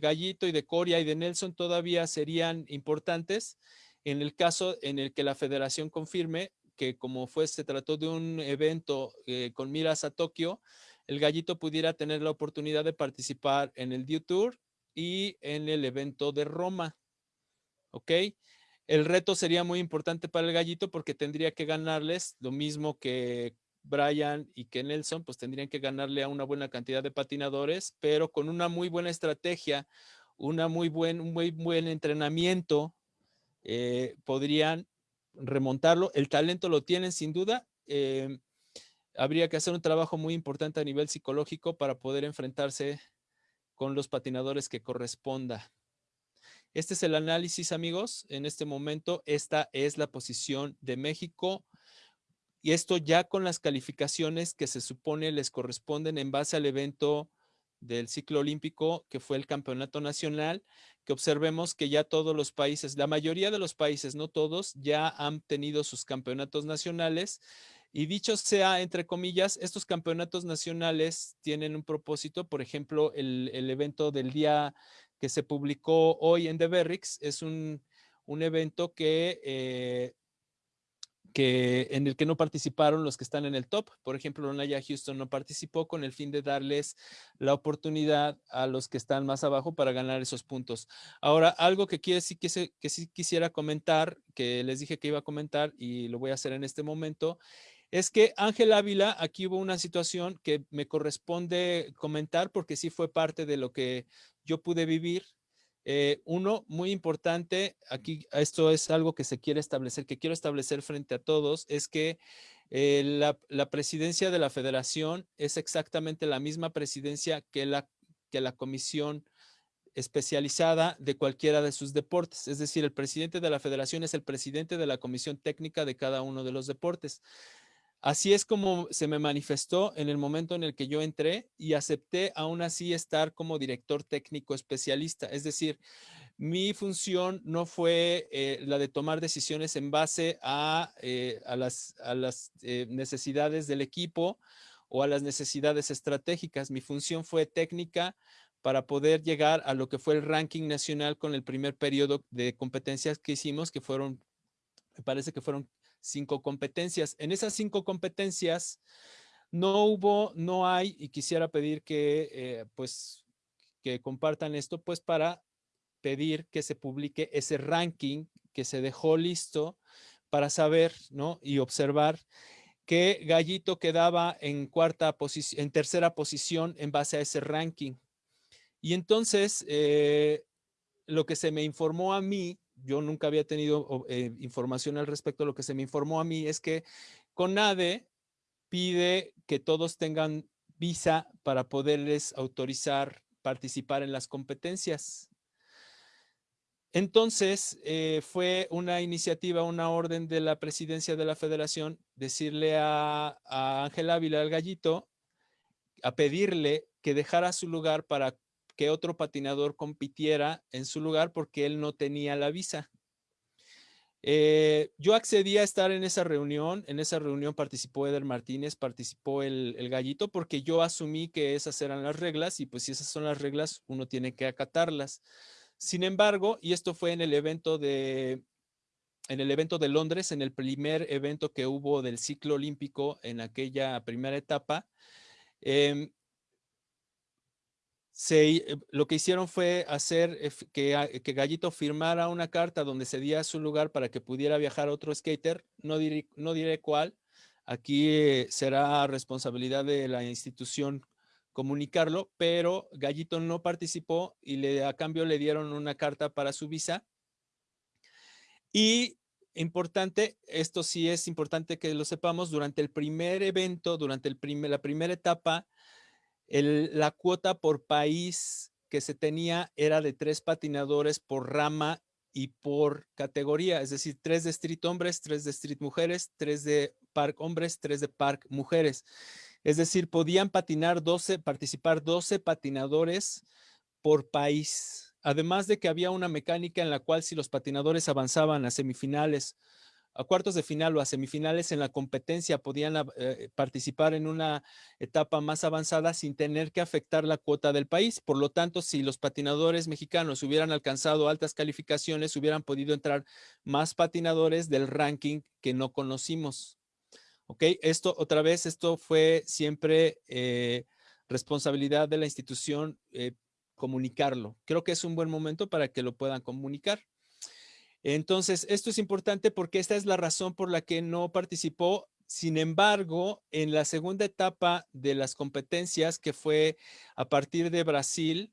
Gallito y de Coria y de Nelson todavía serían importantes en el caso en el que la federación confirme que como fue, se trató de un evento eh, con miras a Tokio, el Gallito pudiera tener la oportunidad de participar en el Dew Tour y en el evento de Roma. ¿Ok? El reto sería muy importante para el Gallito porque tendría que ganarles lo mismo que Brian y que Nelson pues tendrían que ganarle a una buena cantidad de patinadores, pero con una muy buena estrategia, una muy buen, un muy buen entrenamiento, eh, podrían remontarlo. El talento lo tienen sin duda. Eh, habría que hacer un trabajo muy importante a nivel psicológico para poder enfrentarse con los patinadores que corresponda. Este es el análisis, amigos. En este momento, esta es la posición de México y esto ya con las calificaciones que se supone les corresponden en base al evento del ciclo olímpico, que fue el campeonato nacional, que observemos que ya todos los países, la mayoría de los países, no todos, ya han tenido sus campeonatos nacionales. Y dicho sea, entre comillas, estos campeonatos nacionales tienen un propósito, por ejemplo, el, evento del día que se publicó hoy en The Berrix es un, evento que eh, que, en el que no participaron los que están en el top. Por ejemplo, Naya Houston no participó con el fin de darles la oportunidad a los que están más abajo para ganar esos puntos. Ahora, algo que, quiere, sí, que, que sí quisiera comentar, que les dije que iba a comentar y lo voy a hacer en este momento, es que Ángel Ávila, aquí hubo una situación que me corresponde comentar porque sí fue parte de lo que yo pude vivir eh, uno, muy importante, aquí esto es algo que se quiere establecer, que quiero establecer frente a todos, es que eh, la, presidencia de la federación es exactamente la misma presidencia que la, que la comisión especializada de cualquiera de sus deportes. Es decir, el presidente de la federación es el presidente de la comisión técnica de cada uno de los deportes. Así es como se me manifestó en el momento en el que yo entré y acepté aún así estar como director técnico especialista. Es decir, mi función no fue eh, la de tomar decisiones en base a, eh, las, eh, necesidades del equipo o a las necesidades estratégicas. Mi función fue técnica para poder llegar a lo que fue el ranking nacional con el primer periodo de competencias que hicimos, que fueron, me parece que fueron cinco competencias. En esas cinco competencias no hubo, no hay, y quisiera pedir que, eh, pues, que compartan esto, pues, para pedir que se publique ese ranking que se dejó listo para saber, ¿no? Y observar que Gallito quedaba en cuarta posición, en tercera posición en base a ese ranking. Y entonces, eh, lo que se me informó a mí yo nunca había tenido eh, información al respecto. Lo que se me informó a mí es que CONADE pide que todos tengan visa para poderles autorizar participar en las competencias. Entonces, eh, fue una iniciativa, una orden de la presidencia de la federación, decirle a, a Ángel Ávila, al gallito, a pedirle que dejara su lugar para que otro patinador compitiera en su lugar porque él no tenía la visa. Eh, yo accedí a estar en esa reunión, en esa reunión participó Eder Martínez, participó el, gallito, porque yo asumí que esas eran las reglas y pues si esas son las reglas, uno tiene que acatarlas. Sin embargo, y esto fue en el evento de, en el evento de Londres, en el primer evento que hubo del ciclo olímpico en aquella primera etapa, em, eh, lo que hicieron fue hacer que, que, Gallito firmara una carta donde cedía su lugar para que pudiera viajar otro skater. No diré, no diré cuál. Aquí eh, será responsabilidad de la institución comunicarlo, pero Gallito no participó y le, a cambio le dieron una carta para su visa. Y importante, esto sí es importante que lo sepamos, durante el primer evento, durante el primer, la primera etapa, la cuota por país que se tenía era de tres patinadores por rama y por categoría, es decir, tres de street hombres, tres de street mujeres, tres de park hombres, tres de park mujeres. Es decir, podían patinar 12, participar 12 patinadores por país. Además de que había una mecánica en la cual si los patinadores avanzaban a semifinales a cuartos de final o a semifinales en la competencia podían eh, participar en una etapa más avanzada sin tener que afectar la cuota del país. Por lo tanto, si los patinadores mexicanos hubieran alcanzado altas calificaciones, hubieran podido entrar más patinadores del ranking que no conocimos. ¿Ok? Esto, otra vez, esto fue siempre eh, responsabilidad de la institución eh, comunicarlo. Creo que es un buen momento para que lo puedan comunicar. Entonces, esto es importante porque esta es la razón por la que no participó. Sin embargo, en la segunda etapa de las competencias, que fue a partir de Brasil,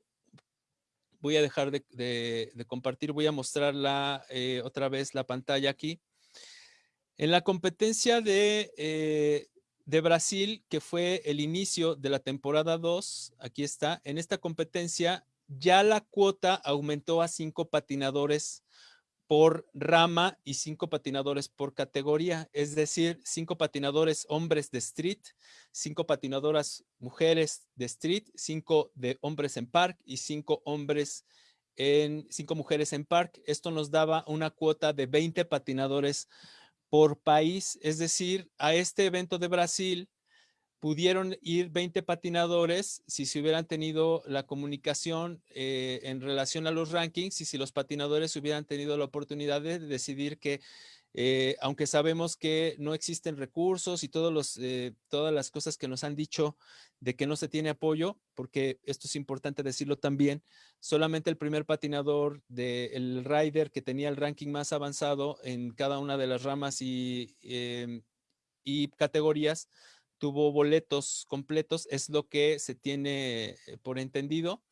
voy a dejar de, compartir, voy a mostrar eh, otra vez la pantalla aquí. En la competencia de, eh, de Brasil, que fue el inicio de la temporada 2, aquí está, en esta competencia ya la cuota aumentó a cinco patinadores por rama y cinco patinadores por categoría, es decir, cinco patinadores hombres de street, cinco patinadoras mujeres de street, cinco de hombres en park y cinco hombres en cinco mujeres en park. Esto nos daba una cuota de 20 patinadores por país, es decir, a este evento de Brasil pudieron ir 20 patinadores si se hubieran tenido la comunicación eh, en relación a los rankings y si los patinadores hubieran tenido la oportunidad de decidir que eh, aunque sabemos que no existen recursos y eh, todas las cosas que nos han dicho de que no se tiene apoyo, porque esto es importante decirlo también, solamente el primer patinador del rider que tenía el ranking más avanzado en cada una de las ramas y, em, y categorías tuvo boletos completos, es lo que se tiene eh, por entendido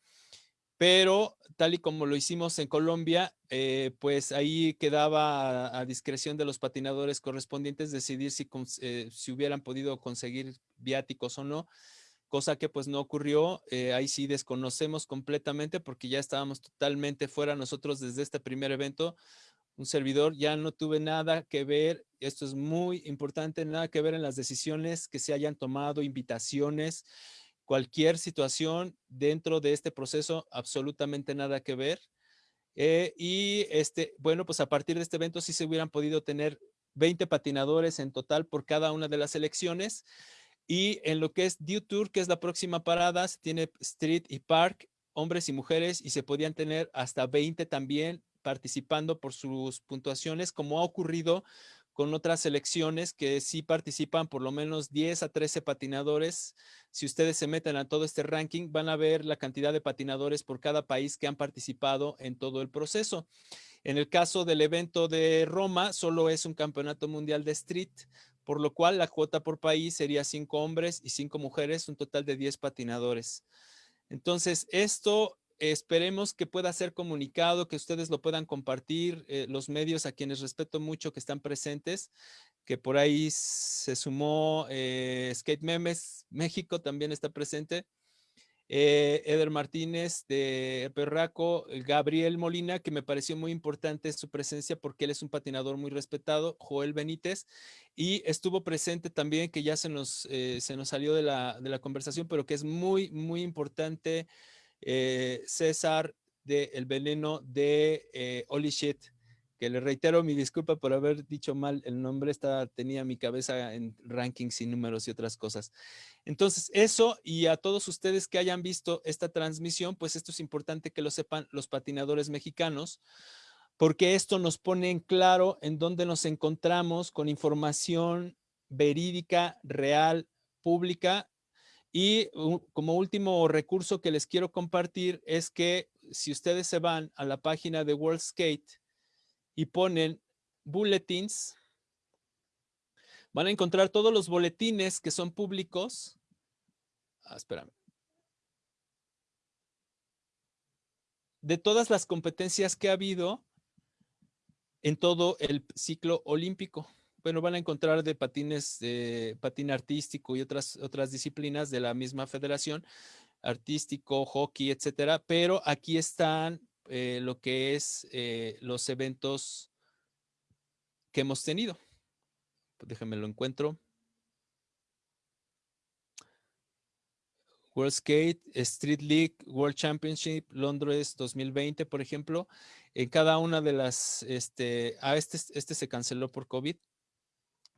pero tal y como lo hicimos en Colombia, eh, pues ahí quedaba a, discreción de los patinadores correspondientes decidir si, eh, si hubieran podido conseguir viáticos o no, cosa que pues no ocurrió. Eh, ahí sí desconocemos completamente porque ya estábamos totalmente fuera nosotros desde este primer evento. Un servidor ya no tuve nada que ver, esto es muy importante, nada que ver en las decisiones que se hayan tomado, invitaciones, cualquier situación dentro de este proceso, absolutamente nada que ver. Eh, y este, bueno, pues a partir de este evento sí se hubieran podido tener 20 patinadores en total por cada una de las elecciones. Y en lo que es Dew Tour, que es la próxima parada, se tiene Street y Park, hombres y mujeres, y se podían tener hasta 20 también participando por sus puntuaciones, como ha ocurrido con otras selecciones que sí participan por lo menos 10 a 13 patinadores. Si ustedes se meten a todo este ranking, van a ver la cantidad de patinadores por cada país que han participado en todo el proceso. En el caso del evento de Roma, solo es un campeonato mundial de street, por lo cual la cuota por país sería 5 hombres y 5 mujeres, un total de 10 patinadores. Entonces, esto Esperemos que pueda ser comunicado, que ustedes lo puedan compartir, eh, los medios a quienes respeto mucho que están presentes, que por ahí se sumó eh, Skate Memes México, también está presente. Eh, Eder Martínez de Perraco, Gabriel Molina, que me pareció muy importante su presencia porque él es un patinador muy respetado, Joel Benítez, y estuvo presente también, que ya se nos, se nos salió de la, de la conversación, pero que es muy, muy importante eh, César de El Veneno de eh, Holy Shit, que le reitero mi disculpa por haber dicho mal el nombre, estaba, tenía mi cabeza en rankings y números y otras cosas. Entonces, eso y a todos ustedes que hayan visto esta transmisión, pues esto es importante que lo sepan los patinadores mexicanos, porque esto nos pone en claro en dónde nos encontramos con información verídica, real, pública y como último recurso que les quiero compartir es que si ustedes se van a la página de World Skate y ponen bulletins, van a encontrar todos los boletines que son públicos. Ah, espérame. De todas las competencias que ha habido en todo el ciclo olímpico bueno, van a encontrar de patines, de patín artístico y otras, otras disciplinas de la misma federación, artístico, hockey, etcétera, pero aquí están eh, lo que es eh, los eventos que hemos tenido. Déjenme lo encuentro. World Skate, Street League, World Championship, Londres 2020, por ejemplo. En cada una de las, este, ah, este, este se canceló por COVID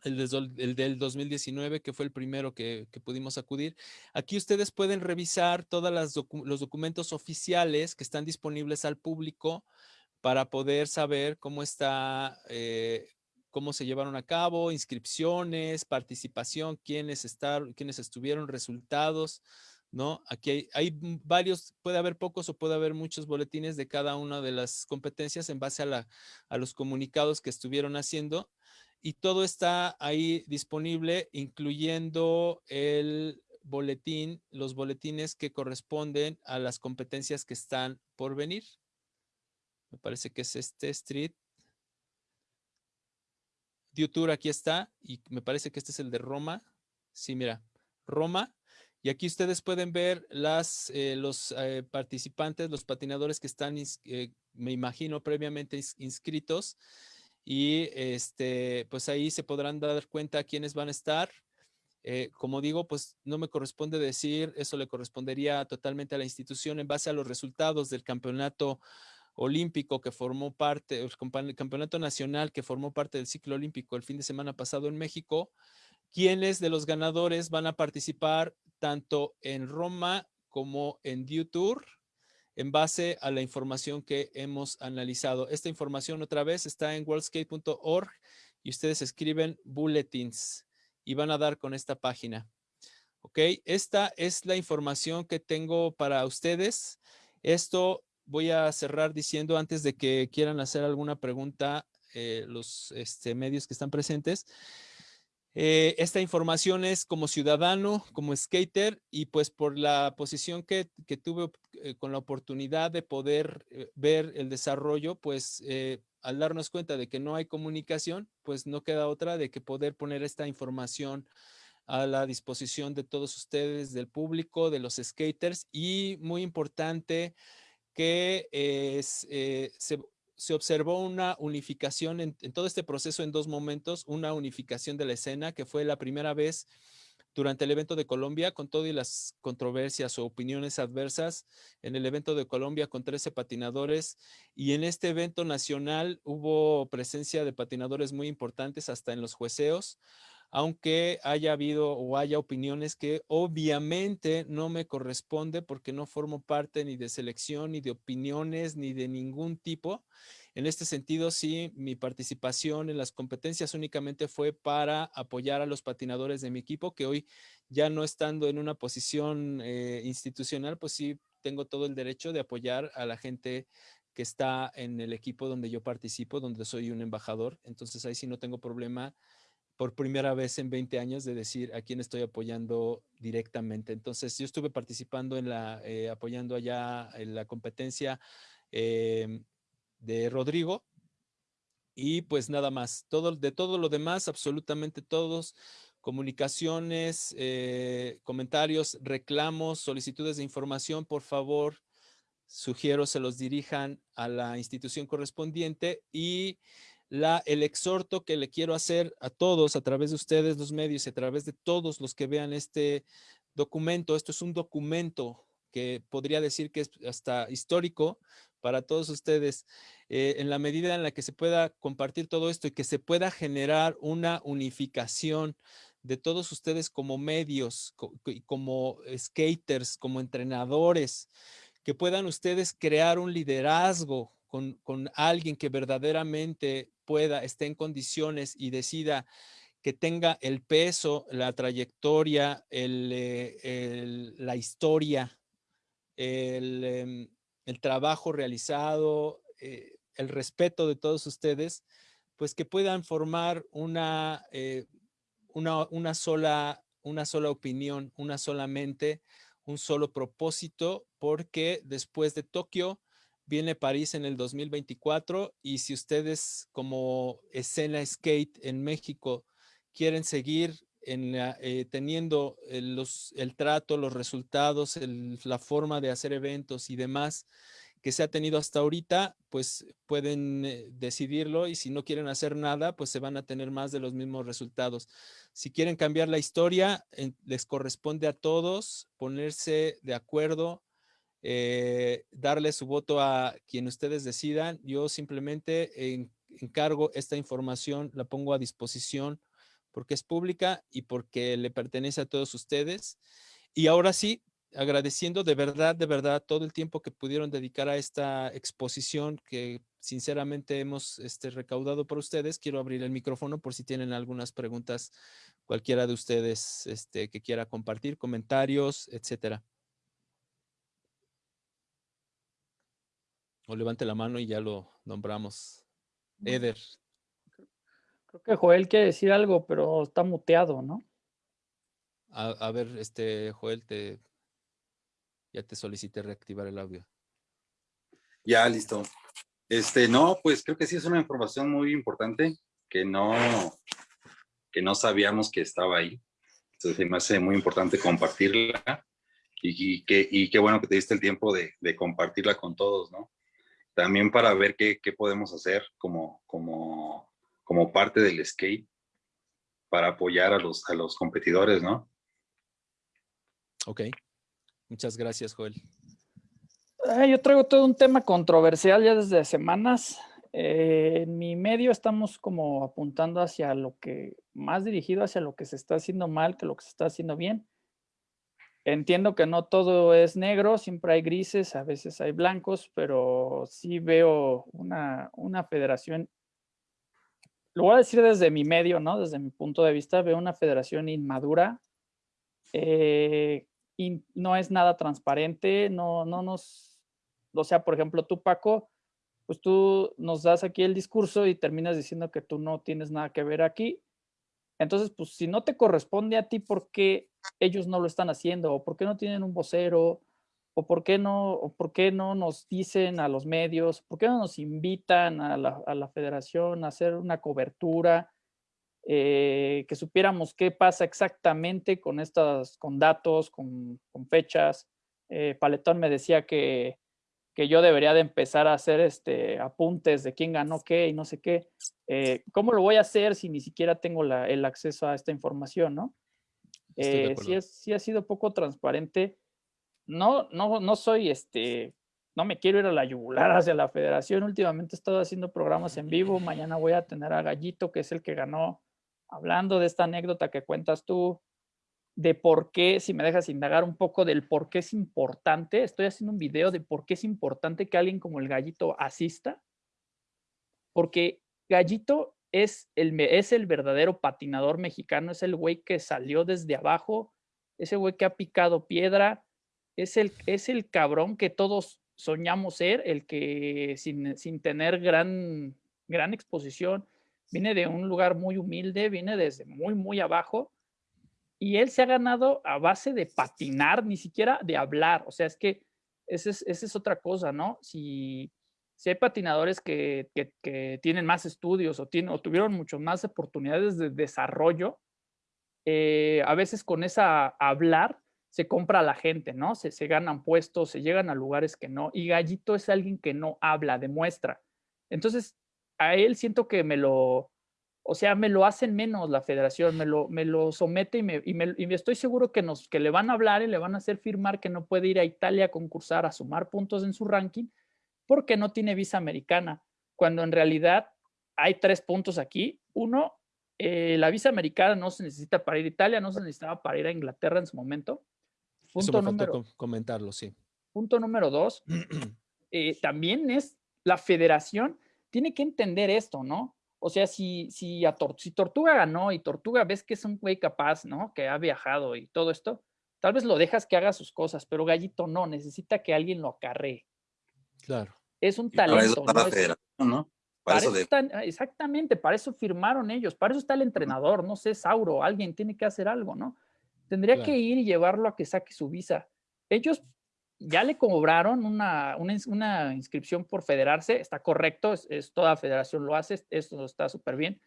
el, del 2019, que fue el primero que, pudimos acudir. Aquí ustedes pueden revisar todos los documentos oficiales que están disponibles al público para poder saber cómo está, eh, cómo se llevaron a cabo, inscripciones, participación, quiénes, están, quiénes estuvieron, resultados, ¿no? Aquí hay, varios, puede haber pocos o puede haber muchos boletines de cada una de las competencias en base a los comunicados que estuvieron haciendo y todo está ahí disponible, incluyendo el boletín, los boletines que corresponden a las competencias que están por venir. Me parece que es este Street. Tour aquí está y me parece que este es el de Roma. Sí, mira, Roma. Y aquí ustedes pueden ver las, eh, los eh, participantes, los patinadores que están, eh, me imagino, previamente inscritos y este, pues ahí se podrán dar cuenta quiénes van a estar. Eh, como digo, pues no me corresponde decir, eso le correspondería totalmente a la institución en base a los resultados del campeonato olímpico que formó parte, el campeonato nacional que formó parte del ciclo olímpico el fin de semana pasado en México, quiénes de los ganadores van a participar tanto en Roma como en Tour en base a la información que hemos analizado. Esta información otra vez está en worldskate.org y ustedes escriben bulletins y van a dar con esta página. Ok, esta es la información que tengo para ustedes. Esto voy a cerrar diciendo antes de que quieran hacer alguna pregunta eh, los este, medios que están presentes. Eh, esta información es como ciudadano, como skater y pues por la posición que, tuve eh, con la oportunidad de poder eh, ver el desarrollo, pues al darnos cuenta de que no hay comunicación, pues no queda otra de que poder poner esta información a la disposición de todos ustedes, del público, de los skaters y muy importante que se, se observó una unificación en, todo este proceso en dos momentos, una unificación de la escena que fue la primera vez durante el evento de Colombia, con todas las controversias o opiniones adversas, en el evento de Colombia con 13 patinadores y en este evento nacional hubo presencia de patinadores muy importantes hasta en los jueceos, aunque haya habido o haya opiniones que obviamente no me corresponde porque no formo parte ni de selección, ni de opiniones, ni de ningún tipo. En este sentido, sí, mi participación en las competencias únicamente fue para apoyar a los patinadores de mi equipo, que hoy ya no estando en una posición eh, institucional, pues sí tengo todo el derecho de apoyar a la gente que está en el equipo donde yo participo, donde soy un embajador. Entonces ahí sí no tengo problema por primera vez en 20 años de decir a quién estoy apoyando directamente. Entonces, yo estuve participando en la, eh, apoyando allá en la competencia em, de Rodrigo y pues nada más. Todo, de todo lo demás, absolutamente todos, comunicaciones, eh, comentarios, reclamos, solicitudes de información, por favor, sugiero se los dirijan a la institución correspondiente y la, el exhorto que le quiero hacer a todos a través de ustedes, los medios y a través de todos los que vean este documento. Esto es un documento que podría decir que es hasta histórico para todos ustedes. Eh, en la medida en la que se pueda compartir todo esto y que se pueda generar una unificación de todos ustedes como medios, como skaters, como entrenadores, que puedan ustedes crear un liderazgo con, con, alguien que verdaderamente pueda, esté en condiciones y decida que tenga el peso, la trayectoria, eh, la historia, em, el, trabajo realizado, eh, el respeto de todos ustedes, pues que puedan formar eh, una, una, sola, una sola opinión, una sola mente, un solo propósito, porque después de Tokio, Viene París en el 2024 y si ustedes como escena skate en México quieren seguir eh, teniendo el, los, el, trato, los resultados, la forma de hacer eventos y demás que se ha tenido hasta ahorita, pues pueden eh, decidirlo y si no quieren hacer nada, pues se van a tener más de los mismos resultados. Si quieren cambiar la historia, les corresponde a todos ponerse de acuerdo eh, darle su voto a quien ustedes decidan. Yo simplemente encargo esta información, la pongo a disposición porque es pública y porque le pertenece a todos ustedes. Y ahora sí, agradeciendo de verdad, de verdad, todo el tiempo que pudieron dedicar a esta exposición que sinceramente hemos este, recaudado por ustedes. Quiero abrir el micrófono por si tienen algunas preguntas, cualquiera de ustedes este, que quiera compartir, comentarios, etcétera. O levante la mano y ya lo nombramos. Eder. Creo que Joel quiere decir algo, pero está muteado, ¿no? A, ver, este, Joel, te, ya te solicité reactivar el audio. Ya, listo. Este, no, pues creo que sí es una información muy importante que no, que no sabíamos que estaba ahí. Entonces me hace muy importante compartirla y, que, y qué bueno que te diste el tiempo de, de compartirla con todos, ¿no? También para ver qué, podemos hacer como, como, como parte del skate para apoyar a los, a los competidores, ¿no? Ok. Muchas gracias, Joel. yo traigo todo un tema controversial ya desde semanas Eh, en mi medio estamos como apuntando hacia lo que, más dirigido hacia lo que se está haciendo mal que lo que se está haciendo bien. Entiendo que no todo es negro, siempre hay grises, a veces hay blancos, pero sí veo una, una federación, lo voy a decir desde mi medio, ¿no? Desde mi punto de vista, veo una federación inmadura, eh, y no es nada transparente, no, no nos, o sea, por ejemplo, tú, Paco, pues tú nos das aquí el discurso y terminas diciendo que tú no tienes nada que ver aquí. Entonces, pues si no te corresponde a ti, ¿por qué ellos no lo están haciendo? ¿O por qué no tienen un vocero? ¿O por qué no, por qué no nos dicen a los medios? ¿Por qué no nos invitan a la, federación a hacer una cobertura? Eh, que supiéramos qué pasa exactamente con estas, con datos, con, con fechas. Eh, Paletón me decía que que yo debería de empezar a hacer este, apuntes de quién ganó qué y no sé qué. Eh, ¿Cómo lo voy a hacer si ni siquiera tengo el acceso a esta información, no? Eh, sí, ha sido poco transparente. No, no, no soy, este, no me quiero ir a la yugular *laughs* hacia la federación. Últimamente he estado haciendo programas en vivo. Mañana voy a tener a Gallito, que es el que ganó, hablando de esta anécdota que cuentas tú de por qué, si me dejas indagar un poco del por qué es importante, estoy haciendo un video de por qué es importante que alguien como el gallito asista, porque gallito es el, es el verdadero patinador mexicano, es el güey que salió desde abajo, ese güey que ha picado piedra, es el, es el cabrón que todos soñamos ser, el que sin, sin tener gran, gran exposición, viene de un lugar muy humilde, viene desde muy, muy abajo, y él se ha ganado a base de patinar, ni siquiera de hablar. O sea, es que esa es, otra cosa, ¿no? Si, si hay patinadores que, que, tienen más estudios o, tienen, o tuvieron mucho más oportunidades de desarrollo, eh, a veces con esa hablar se compra a la gente, ¿no? Se, se ganan puestos, se llegan a lugares que no. Y Gallito es alguien que no habla, demuestra. Entonces, a él siento que me lo, o sea, me lo hacen menos la federación, me lo, me lo somete y me, y me, y estoy seguro que, nos, que le van a hablar y le van a hacer firmar que no puede ir a Italia a concursar, a sumar puntos en su ranking, porque no tiene visa americana, cuando en realidad hay tres puntos aquí. Uno, eh, la visa americana no se necesita para ir a Italia, no se necesitaba para ir a Inglaterra en su momento. Punto Eso número, comentarlo, sí. Punto número dos, *clears throat* eh, también es la federación tiene que entender esto, ¿no? O sea, si, si, a si Tortuga ganó y Tortuga ves que es un güey capaz, ¿no? Que ha viajado y todo esto, tal vez lo dejas que haga sus cosas, pero Gallito no, necesita que alguien lo acarree. Claro. Es un talento. Para eso ¿no? Para, eso exactamente, para eso firmaron ellos, para eso está el entrenador, no sé, Sauro, alguien tiene que hacer algo, ¿no? Tendría que ir y llevarlo a que saque su visa. Ellos ya le cobraron una, una, inscripción por federarse, está correcto, es, toda federación lo hace, esto está súper bien,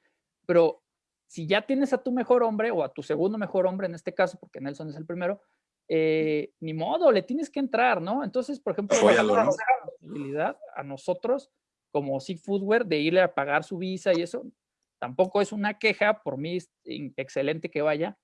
pero si ya tienes a tu mejor hombre o a tu segundo mejor hombre en este caso, porque Nelson es el primero, eh, ni modo, le tienes que entrar, ¿no? Entonces, por ejemplo, la posibilidad a nosotros como Foodware de irle a pagar su visa y eso, tampoco es una queja, por mí es excelente que vaya,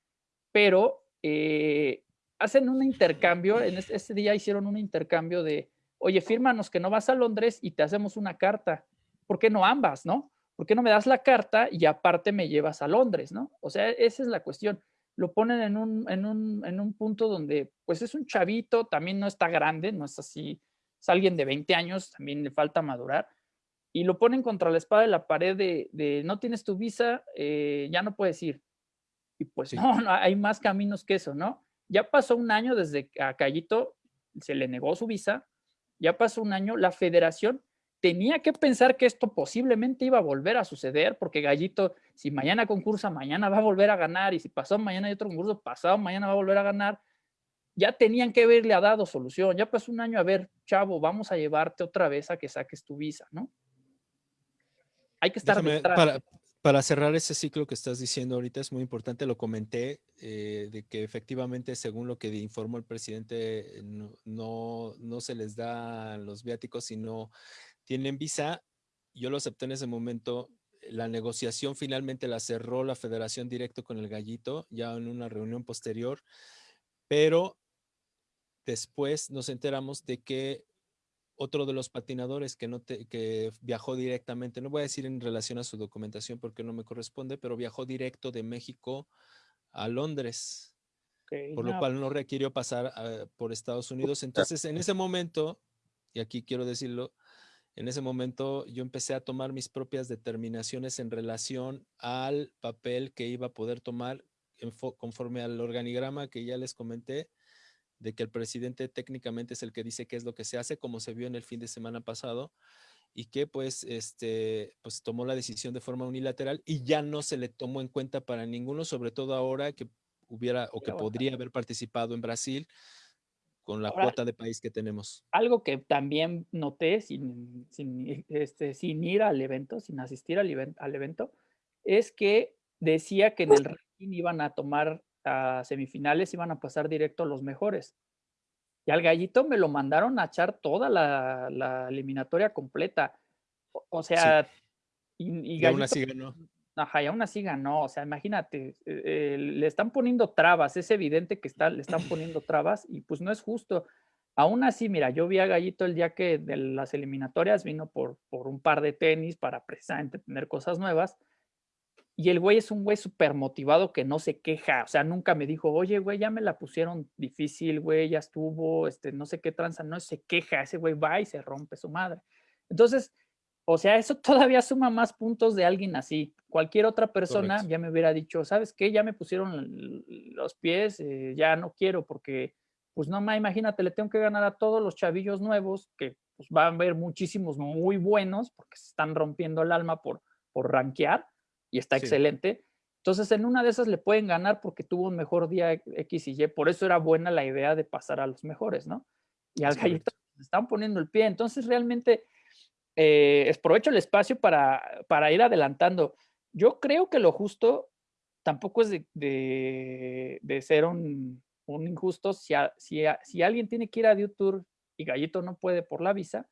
pero eh, hacen un intercambio, en este, día hicieron un intercambio de, oye, fírmanos que no vas a Londres y te hacemos una carta. ¿Por qué no ambas, no? ¿Por qué no me das la carta y aparte me llevas a Londres, no? O sea, esa es la cuestión. Lo ponen en un, en un, en un punto donde, pues es un chavito, también no está grande, no es así, es alguien de 20 años, también le falta madurar, y lo ponen contra la espada de la pared de, no tienes tu visa, eh, ya no puedes ir. Y pues no, no, hay más caminos que eso, ¿no? Ya pasó un año desde que a Callito se le negó su visa, ya pasó un año, la federación tenía que pensar que esto posiblemente iba a volver a suceder, porque Gallito, si mañana concursa, mañana va a volver a ganar, y si pasó mañana hay otro concurso, pasado mañana va a volver a ganar, ya tenían que haberle dado solución, ya pasó un año, a ver, chavo, vamos a llevarte otra vez a que saques tu visa, ¿no? Hay que estar detrás. Para cerrar ese ciclo que estás diciendo ahorita es muy importante, lo comenté, eh, de que efectivamente, según lo que informó el presidente, no, no, se les da los viáticos, sino tienen visa. Yo lo acepté en ese momento. La negociación finalmente la cerró la federación directo con el gallito, ya en una reunión posterior, pero después nos enteramos de que otro de los patinadores que, no que viajó directamente, no voy a decir en relación a su documentación porque no me corresponde, pero viajó directo de México a Londres, por lo cual no requirió pasar por Estados Unidos. Entonces, en ese momento, y aquí quiero decirlo, en ese momento yo empecé a tomar mis propias determinaciones en relación al papel que iba a poder tomar conforme al organigrama que ya les comenté, de que el presidente técnicamente es el que dice qué es lo que se hace, como se vio en el fin de semana pasado, y que pues, este, pues tomó la decisión de forma unilateral y ya no se le tomó en cuenta para ninguno, sobre todo ahora que hubiera o que podría haber participado en Brasil con la cuota de país que tenemos. Algo que también noté sin, sin, este, sin ir al evento, sin asistir al, al evento, es que decía que en el ranking iban a tomar a semifinales iban a pasar directo los mejores. Y al gallito me lo mandaron a echar toda la, eliminatoria completa. O, sea, y, aún así ganó. Ajá, y aún así ganó. O sea, imagínate, eh, eh, le están poniendo trabas. Es evidente que está, le están poniendo trabas y pues no es justo. Aún así, mira, yo vi a Gallito el día que de las eliminatorias vino por, por un par de tenis para precisamente tener cosas nuevas y el güey es un güey súper motivado que no se queja, o sea, nunca me dijo, oye, güey, ya me la pusieron difícil, güey, ya estuvo, este, no sé qué tranza, no se queja, ese güey va y se rompe su madre. Entonces, o sea, eso *laughs* todavía suma más puntos de alguien así. Cualquier otra persona ya me hubiera dicho, ¿sabes qué? Ya me pusieron los pies, eh, ya no quiero porque, pues no, más imagínate, le tengo que ganar a todos los chavillos nuevos, que pues van a haber muchísimos muy buenos porque se están rompiendo el alma por, por rankear y está excelente. Entonces, en una de esas le pueden ganar porque tuvo un mejor día X y Y. Por eso era buena la idea de pasar a los mejores, ¿no? Y al gallito le están poniendo el pie. Entonces, realmente, eh, aprovecho el espacio para, para, ir adelantando. Yo creo que lo justo tampoco es de, de, ser un, un injusto. Si, si, si, alguien tiene que ir a YouTube y Gallito no puede por la visa,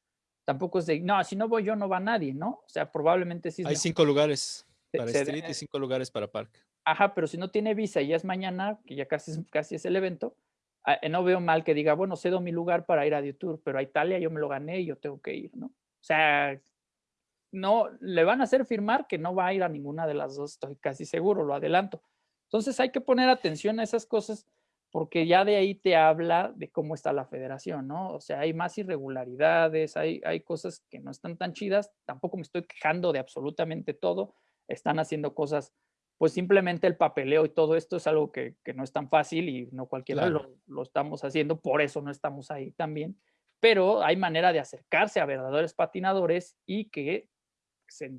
tampoco es de, no, si no voy yo no va nadie, ¿no? O sea, probablemente sí. Hay cinco lugares. Para Street y cinco lugares para Park. Ajá, pero si no tiene visa y ya es mañana, que ya casi, casi es el evento, ah, eh, no veo mal que diga, bueno, cedo mi lugar para ir a Tour, pero a Italia yo me lo gané y yo tengo que ir, ¿no? O sea, no, le van a hacer firmar que no va a ir a ninguna de las dos, estoy casi seguro, lo adelanto. Entonces hay que poner atención a esas cosas porque ya de ahí te habla de cómo está la federación, ¿no? O sea, hay más irregularidades, hay, hay cosas que no están tan chidas, tampoco me estoy quejando de absolutamente todo, están haciendo cosas, pues simplemente el papeleo y todo esto es algo que, no es tan fácil y no cualquiera lo, estamos haciendo, por eso no estamos ahí también, pero hay manera de acercarse a verdaderos patinadores y que se,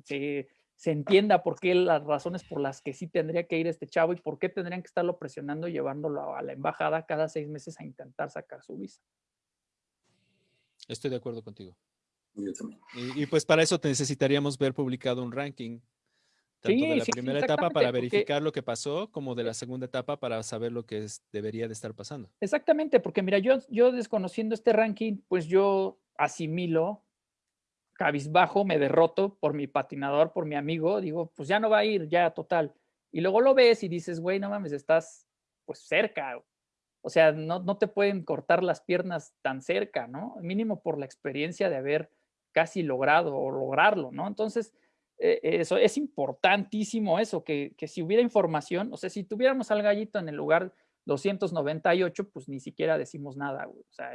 se, entienda por qué las razones por las que sí tendría que ir este chavo y por qué tendrían que estarlo presionando, llevándolo a la embajada cada seis meses a intentar sacar su visa. Estoy de acuerdo contigo. Y, y, pues para eso necesitaríamos ver publicado un ranking tanto de la primera etapa para verificar lo que pasó, como de la segunda etapa para saber lo que debería de estar pasando. Exactamente, porque mira, yo, yo desconociendo este ranking, pues yo asimilo, cabizbajo, me derroto por mi patinador, por mi amigo, digo, pues ya no va a ir, ya total. Y luego lo ves y dices, güey, no mames, estás pues cerca. O sea, no, no te pueden cortar las piernas tan cerca, ¿no? Mínimo por la experiencia de haber casi logrado o lograrlo, ¿no? Entonces, eh, eso es importantísimo eso, que, si hubiera información, o sea, si tuviéramos al gallito en el lugar 298, pues ni siquiera decimos nada, güey. O sea,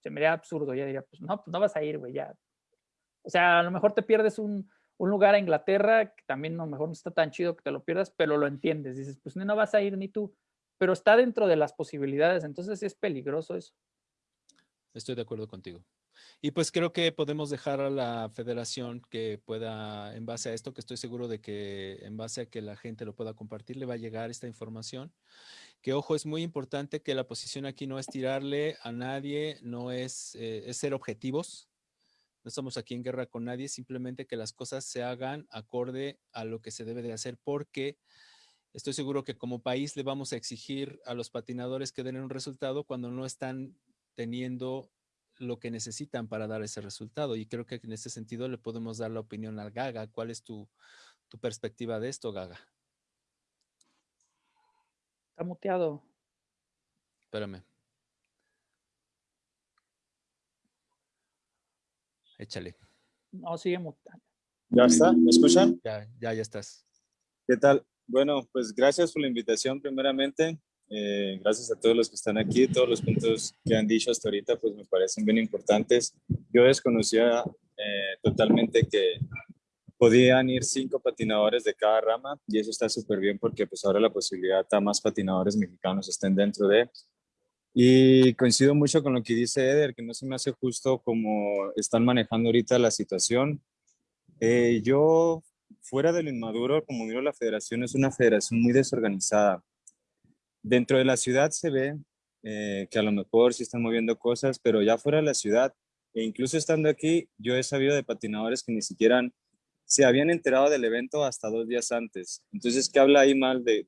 se me haría absurdo, ya diría, pues no, pues no vas a ir, güey, ya. O sea, a lo mejor te pierdes un, lugar a Inglaterra, que también a lo mejor no está tan chido que te lo pierdas, pero lo entiendes, dices, pues no vas a ir ni tú, pero está dentro de las posibilidades, entonces es peligroso eso. Estoy de acuerdo contigo. Y pues creo que podemos dejar a la federación que pueda, en base a esto, que estoy seguro de que en base a que la gente lo pueda compartir, le va a llegar esta información. Que ojo, es muy importante que la posición aquí no es tirarle a nadie, no es, eh, es ser objetivos. No estamos aquí en guerra con nadie, simplemente que las cosas se hagan acorde a lo que se debe de hacer, porque estoy seguro que como país le vamos a exigir a los patinadores que den un resultado cuando no están teniendo lo que necesitan para dar ese resultado. Y creo que en ese sentido le podemos dar la opinión al Gaga. ¿Cuál es tu, perspectiva de esto, Gaga? Está muteado. Espérame. échale. No, sigue mutando. ¿Ya está? ¿Me escuchan? Ya, ya, ya estás. ¿Qué tal? Bueno, pues gracias por la invitación primeramente. Eh, gracias a todos los que están aquí. Todos los puntos que han dicho hasta ahorita pues me parecen bien importantes. Yo desconocía eh, totalmente que podían ir cinco patinadores de cada rama y eso está súper bien porque pues ahora la posibilidad a más patinadores mexicanos estén dentro de. Y coincido mucho con lo que dice Eder, que no se me hace justo como están manejando ahorita la situación. Eh, yo, fuera del inmaduro, como miro la federación, es una federación muy desorganizada. Dentro de la ciudad se ve eh, que a lo mejor sí están moviendo cosas, pero ya fuera de la ciudad, e incluso estando aquí, yo he sabido de patinadores que ni siquiera se habían enterado del evento hasta dos días antes. Entonces, ¿qué habla ahí mal de,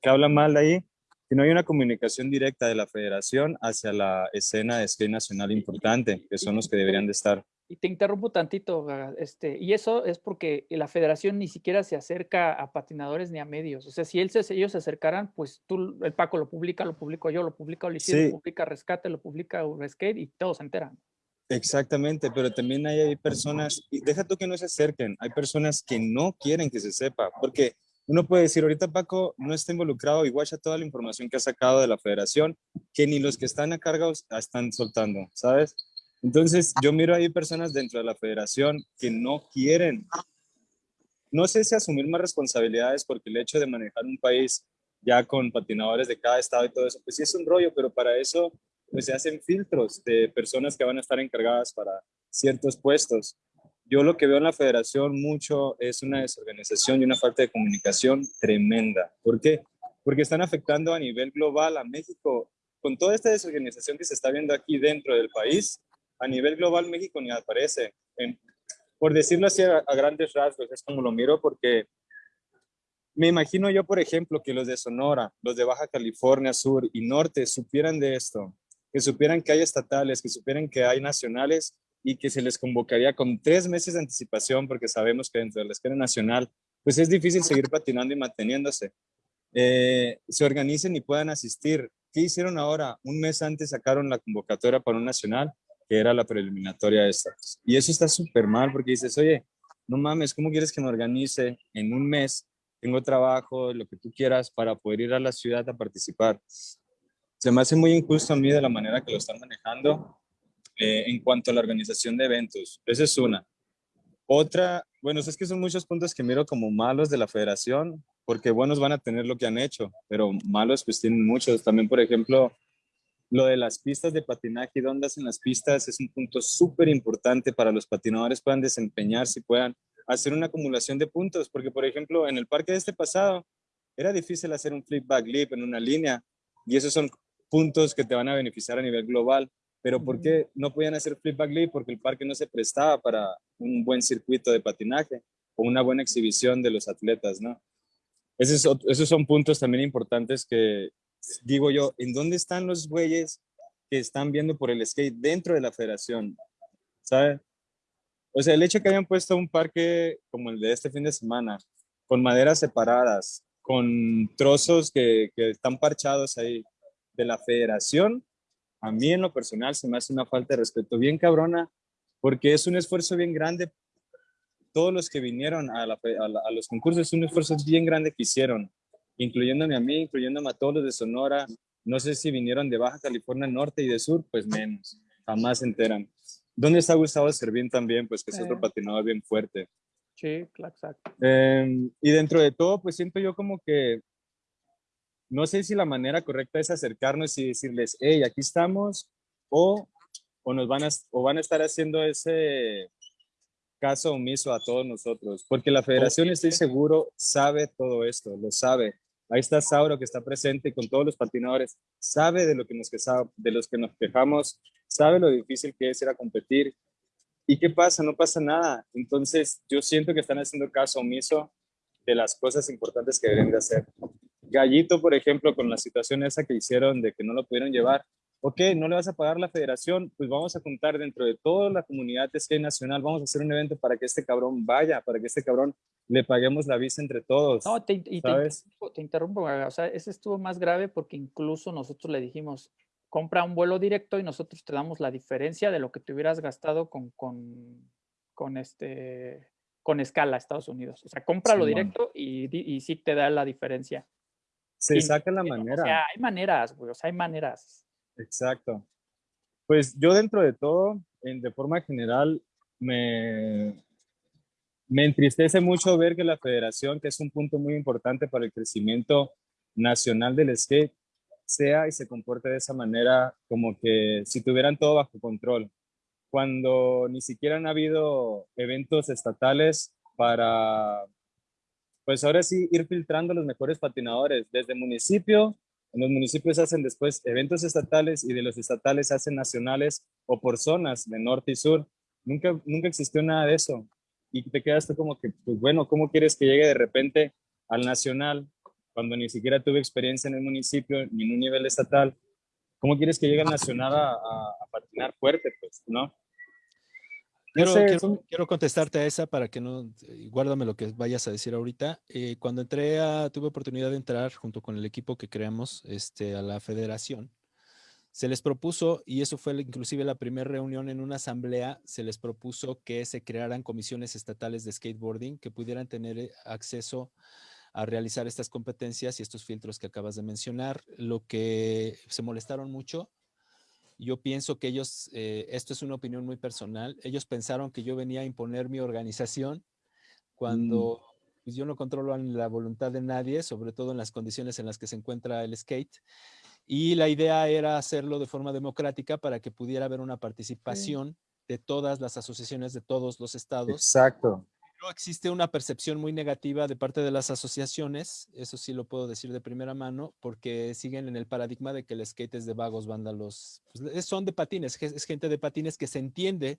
qué habla mal ahí? Que no hay una comunicación directa de la federación hacia la escena de skate nacional importante, que son los que deberían de estar. Y te interrumpo tantito, este, y eso es porque la federación ni siquiera se acerca a patinadores ni a medios. O sea, si él ellos se acercaran, pues tú, el Paco lo publica, lo publico yo, lo publica Ulises, lo publica Rescate, lo publica Urskate y todos se enteran. Exactamente, pero también hay, personas, y deja tú que no se acerquen, hay personas que no quieren que se sepa, porque uno puede decir, ahorita Paco no está involucrado, igual ya toda la información que ha sacado de la federación, que ni los que están a cargo están soltando, ¿sabes? Entonces, yo miro ahí personas dentro de la federación que no quieren, no sé si asumir más responsabilidades, porque el hecho de manejar un país ya con patinadores de cada estado y todo eso, pues sí es un rollo, pero para eso pues se hacen filtros de personas que van a estar encargadas para ciertos puestos. Yo lo que veo en la federación mucho es una desorganización y una falta de comunicación tremenda. ¿Por qué? Porque están afectando a nivel global a México. Con toda esta desorganización que se está viendo aquí dentro del país, a nivel global México ni aparece. por decirlo así a, a grandes rasgos, es como lo miro porque me imagino yo, por ejemplo, que los de Sonora, los de Baja California Sur y Norte supieran de esto que supieran que hay estatales, que supieran que hay nacionales y que se les convocaría con tres meses de anticipación, porque sabemos que dentro de la escala nacional, pues es difícil seguir patinando y manteniéndose. Eh, se organicen y puedan asistir. ¿Qué hicieron ahora? Un mes antes sacaron la convocatoria para un nacional, que era la preliminatoria esta. Y eso está súper mal, porque dices, oye, no mames, ¿cómo quieres que me organice en un mes? Tengo trabajo, lo que tú quieras, para poder ir a la ciudad a participar se me hace muy injusto a mí de la manera que lo están manejando eh, en cuanto a la organización de eventos. Esa es una. Otra, bueno, es que son muchos puntos que miro como malos de la federación, porque buenos van a tener lo que han hecho, pero malos pues tienen muchos. También, por ejemplo, lo de las pistas de patinaje y dónde en las pistas es un punto súper importante para los patinadores puedan desempeñarse y puedan hacer una acumulación de puntos, porque por ejemplo, en el parque de este pasado era difícil hacer un flip back lip en una línea y esos son puntos que te van a beneficiar a nivel global. Pero ¿por qué no podían hacer flip back leap? Porque el parque no se prestaba para un buen circuito de patinaje o una buena exhibición de los atletas, ¿no? Esos, esos son puntos también importantes que digo yo, ¿en dónde están los güeyes que están viendo por el skate dentro de la federación? ¿Sabe? O sea, el hecho que hayan puesto un parque como el de este fin de semana, con maderas separadas, con trozos que, que están parchados ahí, de la federación, a mí en lo personal se me hace una falta de respeto bien cabrona, porque es un esfuerzo bien grande. Todos los que vinieron a, los concursos es un esfuerzo bien grande que hicieron, incluyéndome a mí, incluyéndome a todos los de Sonora. No sé si vinieron de Baja California Norte y de Sur, pues menos, jamás se enteran. ¿Dónde está Gustavo Servín también? Pues que es otro patinador bien fuerte. Sí, exacto. Em, y dentro de todo, pues siento yo como que no sé si la manera correcta es acercarnos y decirles, hey, aquí estamos, o, o nos van a, o van a estar haciendo ese caso omiso a todos nosotros, porque la federación, estoy seguro, sabe todo esto, lo sabe. Ahí está Sauro que está presente con todos los patinadores, sabe de, lo que nos de los que nos quejamos, sabe lo difícil que es ir a competir. ¿Y qué pasa? No pasa nada. Entonces, yo siento que están haciendo caso omiso de las cosas importantes que deben de hacer. Gallito, por ejemplo, con la situación esa que hicieron de que no lo pudieron llevar, ok, no le vas a pagar la federación, pues vamos a juntar dentro de toda la comunidad de skate nacional, vamos a hacer un evento para que este cabrón vaya, para que este cabrón le paguemos la visa entre todos. No, te, te, interrumpo, o sea, ese estuvo más grave porque incluso nosotros le dijimos, compra un vuelo directo y nosotros te damos la diferencia de lo que te hubieras gastado con, con, con este, con escala a Estados Unidos. O sea, cómpralo directo y, y, sí te da la diferencia. Se saca la manera. O sea, hay maneras, güey, o sea, hay maneras. Exacto. Pues yo dentro de todo, en, de forma general, me, me entristece mucho ver que la federación, que es un punto muy importante para el crecimiento nacional del skate, sea y se comporte de esa manera como que si tuvieran todo bajo control, cuando ni siquiera han habido eventos estatales para, pues ahora sí, ir filtrando los mejores patinadores desde municipio. En los municipios hacen después eventos estatales y de los estatales hacen nacionales o por zonas de norte y sur. Nunca, nunca existió nada de eso. Y te quedas como que, pues bueno, ¿cómo quieres que llegue de repente al nacional cuando ni siquiera tuve experiencia en el municipio ni en un nivel estatal, ¿cómo quieres que llegue al nacional a, a, patinar fuerte? Pues, ¿no? Quiero, quiero, contestarte a esa para que no, guárdame lo que vayas a decir ahorita. Eh, cuando entré a, tuve oportunidad de entrar junto con el equipo que creamos este, a la federación, se les propuso, y eso fue inclusive la primera reunión en una asamblea, se les propuso que se crearan comisiones estatales de skateboarding que pudieran tener eh, acceso a realizar estas competencias y estos filtros que acabas de mencionar. Lo que se molestaron mucho, yo pienso que ellos, eh, esto es una opinión muy personal, ellos pensaron que yo venía a imponer mi organización mm. cuando pues, yo no controlo la voluntad de nadie, sobre todo en las condiciones en las que se encuentra el skate. Y la idea era hacerlo de forma democrática para que pudiera haber una participación de todas las asociaciones de todos los estados. Exacto existe una percepción muy negativa de parte de las asociaciones, eso sí lo puedo decir de primera mano, porque siguen en el paradigma de que el skate es de vagos, vándalos, pues, son de patines, es gente de patines que se entiende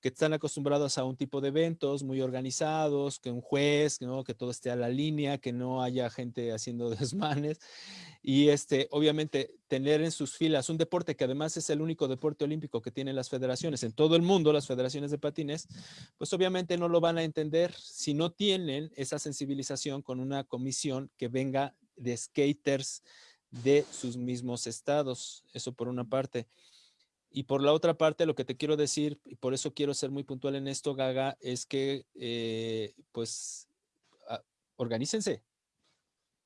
que están acostumbrados a un tipo de eventos muy organizados, que un juez, que todo esté a la línea, que no haya gente haciendo *laughs* desmanes, y este, obviamente tener en sus filas un deporte que además es el único deporte olímpico que tienen las federaciones en todo el mundo, las federaciones de patines, pues obviamente no lo van a entender si no tienen esa sensibilización con una comisión que venga de skaters de sus mismos estados. Eso por una parte. Y por la otra parte, lo que te quiero decir, y por eso quiero ser muy puntual en esto, Gaga, es que, eh, pues, ah, organícense.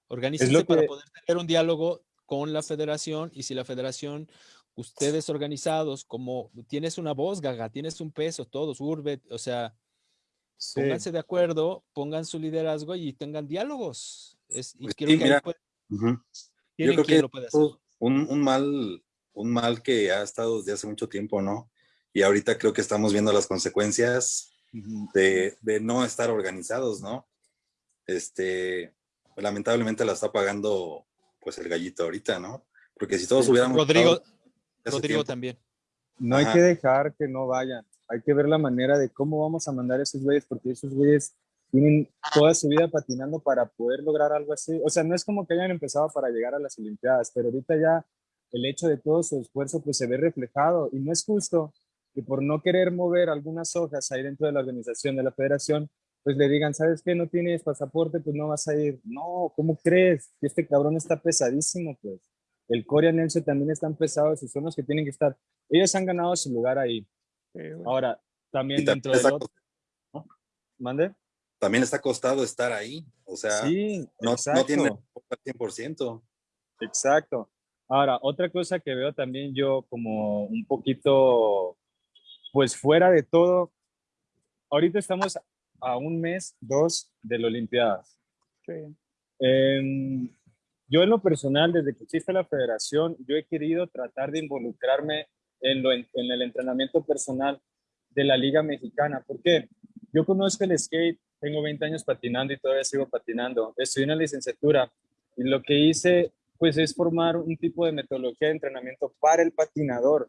Organícense para poder tener un diálogo con la federación y si la federación, ustedes organizados, como tienes una voz, Gaga, tienes un peso, todos, Urbet, o sea, pónganse de acuerdo, pongan su liderazgo y tengan diálogos. Es, y que Yo creo que lo puede hacer. Un, un, mal, un mal que ha estado desde hace mucho tiempo, ¿no? Y ahorita creo que estamos viendo las consecuencias de, de no estar organizados, ¿no? Este, lamentablemente la está pagando pues el gallito ahorita, ¿no? Porque si todos hubiéramos... Rodrigo, Rodrigo también. No hay que dejar que no vayan. Hay que ver la manera de cómo vamos a mandar a esos güeyes, porque esos güeyes tienen toda su vida patinando para poder lograr algo así. O sea, no es como que hayan empezado para llegar a las Olimpiadas, pero ahorita ya el hecho de todo su esfuerzo pues se ve reflejado y no es justo que por no querer mover algunas hojas ahí dentro de la organización de la federación, pues le digan, ¿sabes qué? No tienes pasaporte, pues no vas a ir. No, ¿cómo crees? Este cabrón está pesadísimo, pues. El Corea Nelson también están pesados y son los que tienen que estar. Ellos han ganado su lugar ahí. Ahora, también dentro de otro... ¿Mande? También está costado estar ahí. O sea, no, no tiene el 100%. Exacto. Ahora, otra cosa que veo también yo como un poquito, pues fuera de todo, ahorita estamos a un mes, dos de la Olimpiadas. Em, yo en lo personal, desde que existe la federación, yo he querido tratar de involucrarme en, lo, en, el entrenamiento personal de la Liga Mexicana. ¿Por qué? Yo conozco el skate, tengo 20 años patinando y todavía sigo patinando. Estudié una licenciatura y lo que hice pues es formar un tipo de metodología de entrenamiento para el patinador.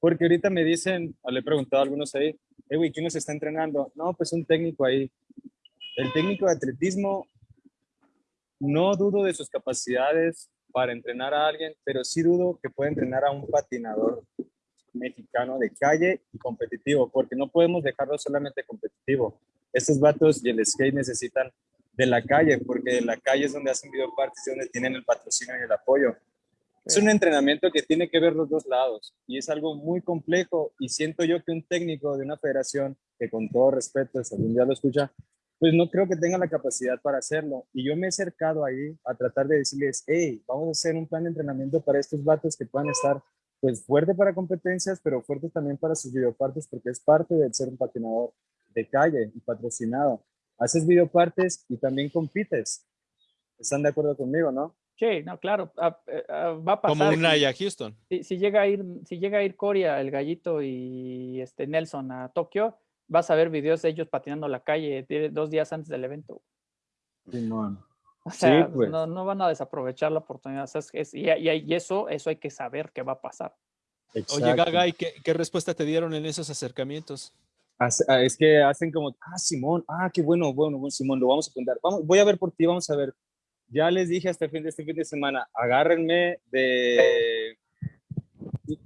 Porque ahorita me dicen, le he preguntado a algunos ahí, eh, ¿quién nos está entrenando? No, pues un técnico ahí. El técnico de atletismo, no dudo de sus capacidades para entrenar a alguien, pero sí dudo que pueda entrenar a un patinador mexicano de calle y competitivo, porque no podemos dejarlo solamente competitivo. Estos vatos y el skate necesitan de la calle, porque la calle es donde hacen videopartes, donde tienen el patrocinio y el apoyo. Es un entrenamiento que tiene que ver los dos lados y es algo muy complejo y siento yo que un técnico de una federación que con todo respeto, si algún día lo escucha, pues no creo que tenga la capacidad para hacerlo. Y yo me he acercado ahí a tratar de decirles, hey, vamos a hacer un plan de entrenamiento para estos vatos que puedan estar pues fuerte para competencias, pero fuerte también para sus videopartes porque es parte de ser un patinador de calle y patrocinado. Haces videopartes y también compites. ¿Están de acuerdo conmigo, no? Sí, no, claro, ah, eh, ah, va a pasar. Como una a Houston. Si, llega a ir, si llega a ir Coria, el gallito y este Nelson a Tokio, vas a ver videos de ellos patinando la calle dos días antes del evento. O sea, pues. no, van a desaprovechar la oportunidad. y, eso, eso hay que saber qué va a pasar. Oye, Gaga, ¿y qué, respuesta te dieron en esos acercamientos? Ah, es que hacen como, ah, Simón, ah, qué bueno, bueno, bueno, Simón, lo vamos a contar. Vamos, voy a ver por ti, vamos a ver. Ya les dije hasta fin de este fin de semana, agárrenme de...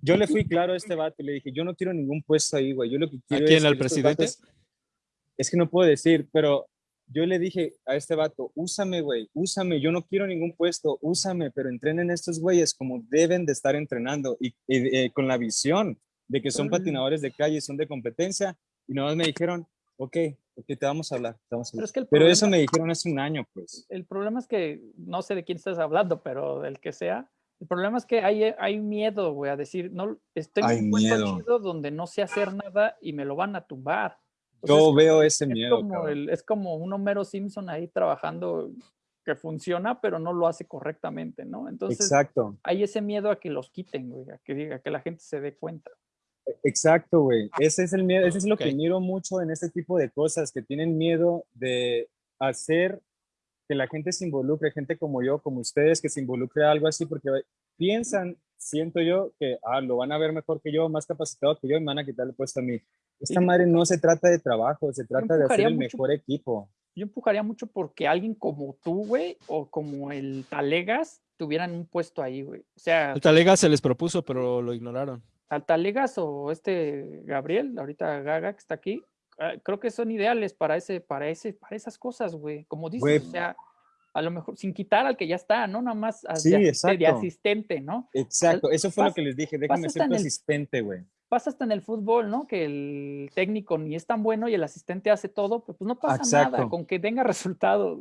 Yo le fui claro a este vato, le dije, yo no quiero ningún puesto ahí, güey. Yo lo que quiero ¿A quién, al presidente? es que no puedo decir, pero yo le dije a este vato, úsame, güey, úsame, yo no quiero ningún puesto, úsame, pero entrenen estos güeyes como deben de estar entrenando y, eh, con la visión de que son patinadores de calle, son de competencia, y nada más me dijeron, ok, ok, te vamos a hablar. Pero, eso me dijeron hace un año, pues. El problema es que, no sé de quién estás hablando, pero del que sea, el problema es que hay, hay miedo, güey, a decir, no, estoy en un puesto chido donde no sé hacer nada y me lo van a tumbar. Yo veo ese es miedo. Como es como un Homero Simpson ahí trabajando que funciona, pero no lo hace correctamente, ¿no? Entonces, Exacto. hay ese miedo a que los quiten, güey, a que, diga, que la gente se dé cuenta. Exacto, güey. Ese es el miedo, ese es lo que miro mucho en este tipo de cosas, que tienen miedo de hacer que la gente se involucre, gente como yo, como ustedes, que se involucre a algo así, porque piensan, siento yo, que ah, lo van a ver mejor que yo, más capacitado que yo, y me van a quitar el puesto a mí. Esta madre no se trata de trabajo, se trata de hacer el mejor equipo. Yo empujaría mucho porque alguien como tú, güey, o como el Talegas, tuvieran un puesto ahí, güey. O sea. El Talegas se les propuso, pero lo ignoraron. Al Talegas o este Gabriel, ahorita Gaga, que está aquí, ah, creo que son ideales para ese, para ese, para esas cosas, güey. Como dices, o sea, a lo mejor sin quitar al que ya está, ¿no? Nada más de, asistente, ¿no? Exacto, eso fue lo que les dije, déjame ser tu asistente, güey pasa hasta en el fútbol, ¿no? Que el técnico ni es tan bueno y el asistente hace todo, pues, no pasa nada, con que tenga *laughs* resultados.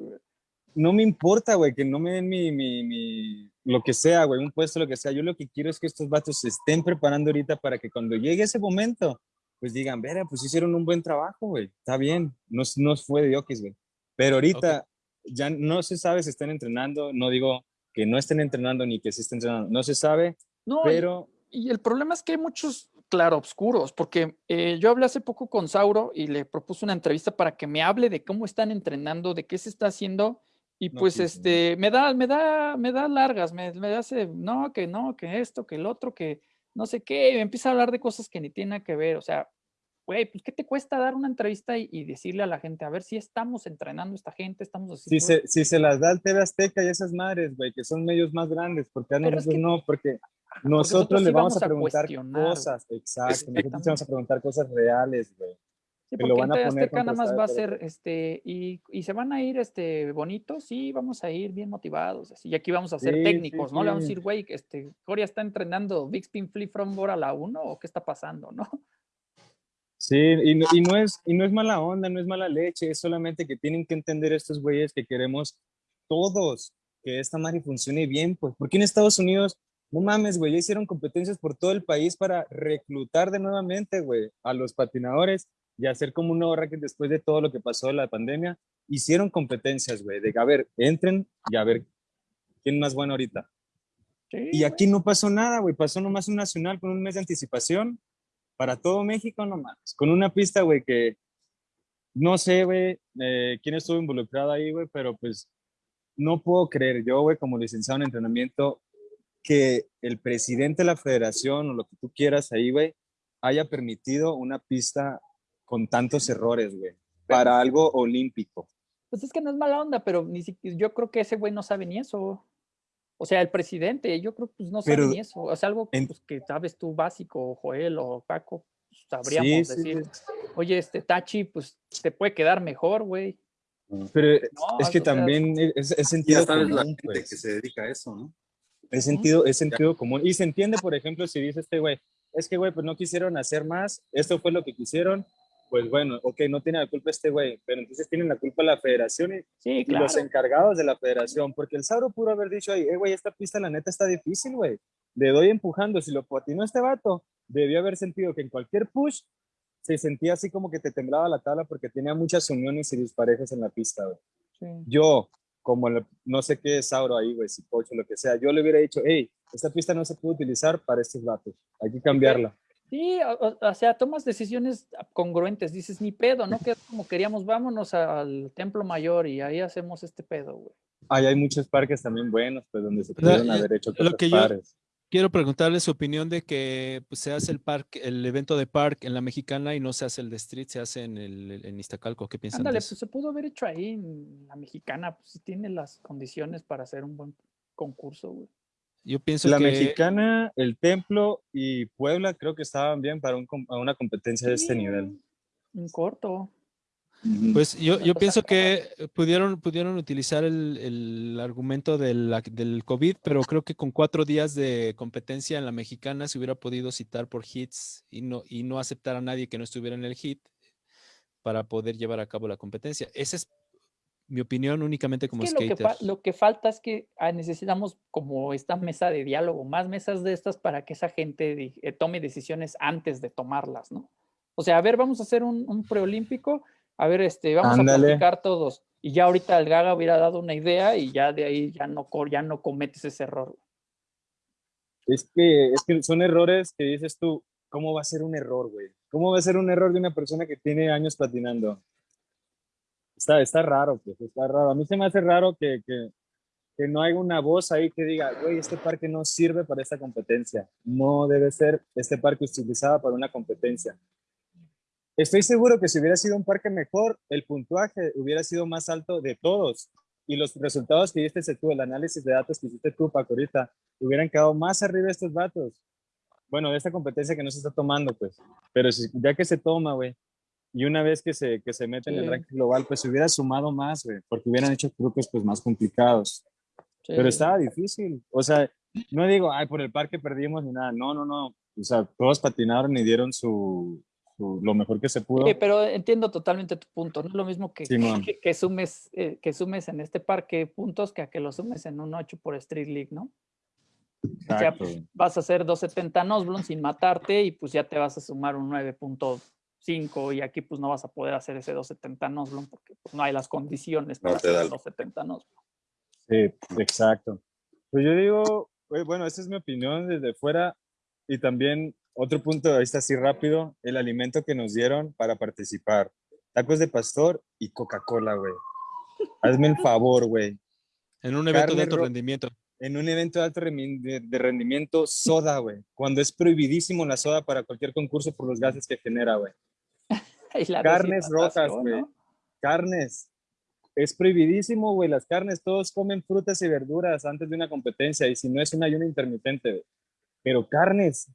No me importa, güey, que no me den mi, mi, mi, lo que sea, güey, un puesto, lo que sea. Yo lo que quiero es que estos vatos se estén preparando ahorita para que cuando llegue ese momento, pues digan, vera, pues hicieron un buen trabajo, güey, está bien, no, no fue de Diokis, güey. Pero ahorita ya no se sabe si están entrenando, no digo que no estén entrenando ni que se estén entrenando, no se sabe, no, pero... Y, y el problema es que hay muchos claroscuros, porque eh, yo hablé hace poco con Sauro y le propuse una entrevista para que me hable de cómo están entrenando, de qué se está haciendo, y pues este, me da, me da, me da largas, me, me hace, no, que no, que esto, que el otro, que no sé qué, me empieza a hablar de cosas que ni tienen que ver, o sea, güey, pues ¿qué te cuesta dar una entrevista y, decirle a la gente, a ver si estamos entrenando a esta gente, estamos haciendo... Si se, si se las da el TV Azteca y esas madres, güey, que son medios más grandes, porque a nosotros no, porque nosotros le vamos, a preguntar cosas, exacto. Nosotros vamos a preguntar cosas reales, güey. Sí, porque lo van a poner nada más va a ser, este, y, y, se van a ir, este, bonitos, sí, vamos a ir bien motivados, así, y aquí vamos a ser técnicos, ¿no? Le vamos a decir, güey, este, Coria está entrenando Big Spin Flip from a la 1, o qué está pasando, ¿no? Sí, y no, y no, es, y no es mala onda, no es mala leche, es solamente que tienen que entender estos güeyes que queremos todos que esta madre funcione bien, pues, porque en Estados Unidos no mames, güey, ya hicieron competencias por todo el país para reclutar de nuevamente, güey, a los patinadores y hacer como un nuevo racket después de todo lo que pasó de la pandemia. Hicieron competencias, güey, de a ver, entren y a ver quién más bueno ahorita. y aquí no pasó nada, güey, pasó nomás un nacional con un mes de anticipación para todo México nomás, con una pista, güey, que no sé, güey, eh, quién estuvo involucrado ahí, güey, pero pues no puedo creer yo, güey, como licenciado en entrenamiento, que el presidente de la federación o lo que tú quieras ahí, güey, haya permitido una pista con tantos errores, güey, para algo olímpico. Pues es que no es mala onda, pero ni siquiera, yo creo que ese güey no sabe ni eso. O sea, el presidente, yo creo que pues, no sabe ni eso. O sea, algo pues, que sabes tú básico, Joel o Paco, pues, sabríamos decir, oye, este Tachi, pues te puede quedar mejor, güey. Pero es que también es, sentido ya sabes la gente pues. que se dedica a eso, ¿no? Es sentido, es sentido común. Y se entiende, por ejemplo, si dice este güey, es que, güey, pues no quisieron hacer más, esto fue lo que quisieron, pues bueno, ok, no tiene la culpa este güey, pero entonces tienen la culpa la federación y, los encargados de la federación, porque el Sauro pudo haber dicho ahí, eh, güey, esta pista la neta está difícil, güey, le doy empujando, si lo patinó este vato, debió haber sentido que en cualquier push se sentía así como que te temblaba la tabla porque tenía muchas uniones y disparejas en la pista, güey. Yo, como no sé qué es Sauro ahí, güey, si coche, lo que sea, yo le hubiera dicho, hey, esta pista no se puede utilizar para estos vatos, hay que cambiarla. Sí, o, sea, tomas decisiones congruentes, dices, ni pedo, ¿no? Que como queríamos, vámonos al Templo Mayor y ahí hacemos este pedo, güey. Ahí hay muchos parques también buenos, pues, donde se pudieron haber hecho cosas lo que yo Quiero preguntarle su opinión de que pues, se hace el parque, el evento de park en la mexicana y no se hace el de street, se hace en el en Iztacalco. ¿Qué piensan Ándale, de eso? pues se pudo haber hecho ahí en la mexicana, pues tiene las condiciones para hacer un buen concurso, güey. Yo pienso la que... mexicana, el templo y Puebla creo que estaban bien para una competencia de este nivel. Un corto. Pues yo, yo pienso que pudieron, pudieron utilizar el, el argumento del, del, COVID, pero creo que con cuatro días de competencia en la mexicana se hubiera podido citar por hits y no, y no aceptar a nadie que no estuviera en el hit para poder llevar a cabo la competencia. Ese es mi opinión únicamente como skater. Lo que, lo que, falta es que ah, necesitamos como esta mesa de diálogo, más mesas de estas para que esa gente eh, tome decisiones antes de tomarlas, ¿no? O sea, a ver, vamos a hacer un, un preolímpico, a ver, este, vamos a platicar todos. Y ya ahorita el Gaga hubiera dado una idea y ya de ahí ya no, ya no cometes ese error. Es que, es que son errores que dices tú, ¿cómo va a ser un error, güey? ¿Cómo va a ser un error de una persona que tiene años patinando? Está, está raro, pues, está raro. A mí se me hace raro que, que, que no haya una voz ahí que diga, güey, este parque no sirve para esta competencia. No debe ser este parque utilizado para una competencia. Estoy seguro que si hubiera sido un parque mejor, el puntuaje hubiera sido más alto de todos. Y los resultados que hiciste tú, el análisis de datos que hiciste tú, Paco, ahorita, hubieran quedado más arriba estos datos. Bueno, de esta competencia que no se está tomando, pues. Pero si, ya que se toma, güey, y una vez que se, que se mete en el ranking global, pues se hubiera sumado más, güey, porque hubieran hecho trucos pues más complicados. Pero estaba difícil. O sea, no digo, ay, por el parque perdimos ni nada. No, no, no. O sea, todos patinaron y dieron su, lo mejor que se pudo. Sí, pero entiendo totalmente tu punto. No es lo mismo que, que, sumes, eh, que sumes en este parque puntos que a que lo sumes en un 8 por Street League, ¿no? O sea, vas a hacer 270 Nosblon sin matarte y pues ya te vas a sumar un 9.2 5 y aquí pues no vas a poder hacer ese 270 Nosblon porque pues, no hay las condiciones para hacer 270 Nosblon. Sí, exacto. Pues yo digo, bueno, esa es mi opinión desde fuera y también otro punto de vista así rápido, el alimento que nos dieron para participar. Tacos de pastor y Coca-Cola, güey. Hazme el favor, güey. En un evento de alto rendimiento. En un evento de alto de rendimiento, soda, güey. Cuando es prohibidísimo la soda para cualquier concurso por los gases que genera, güey. *laughs* carnes rojas, güey. Carnes. Es prohibidísimo, güey, las carnes. Todos comen frutas y verduras antes de una competencia y si no es un ayuno intermitente, güey. Pero carnes.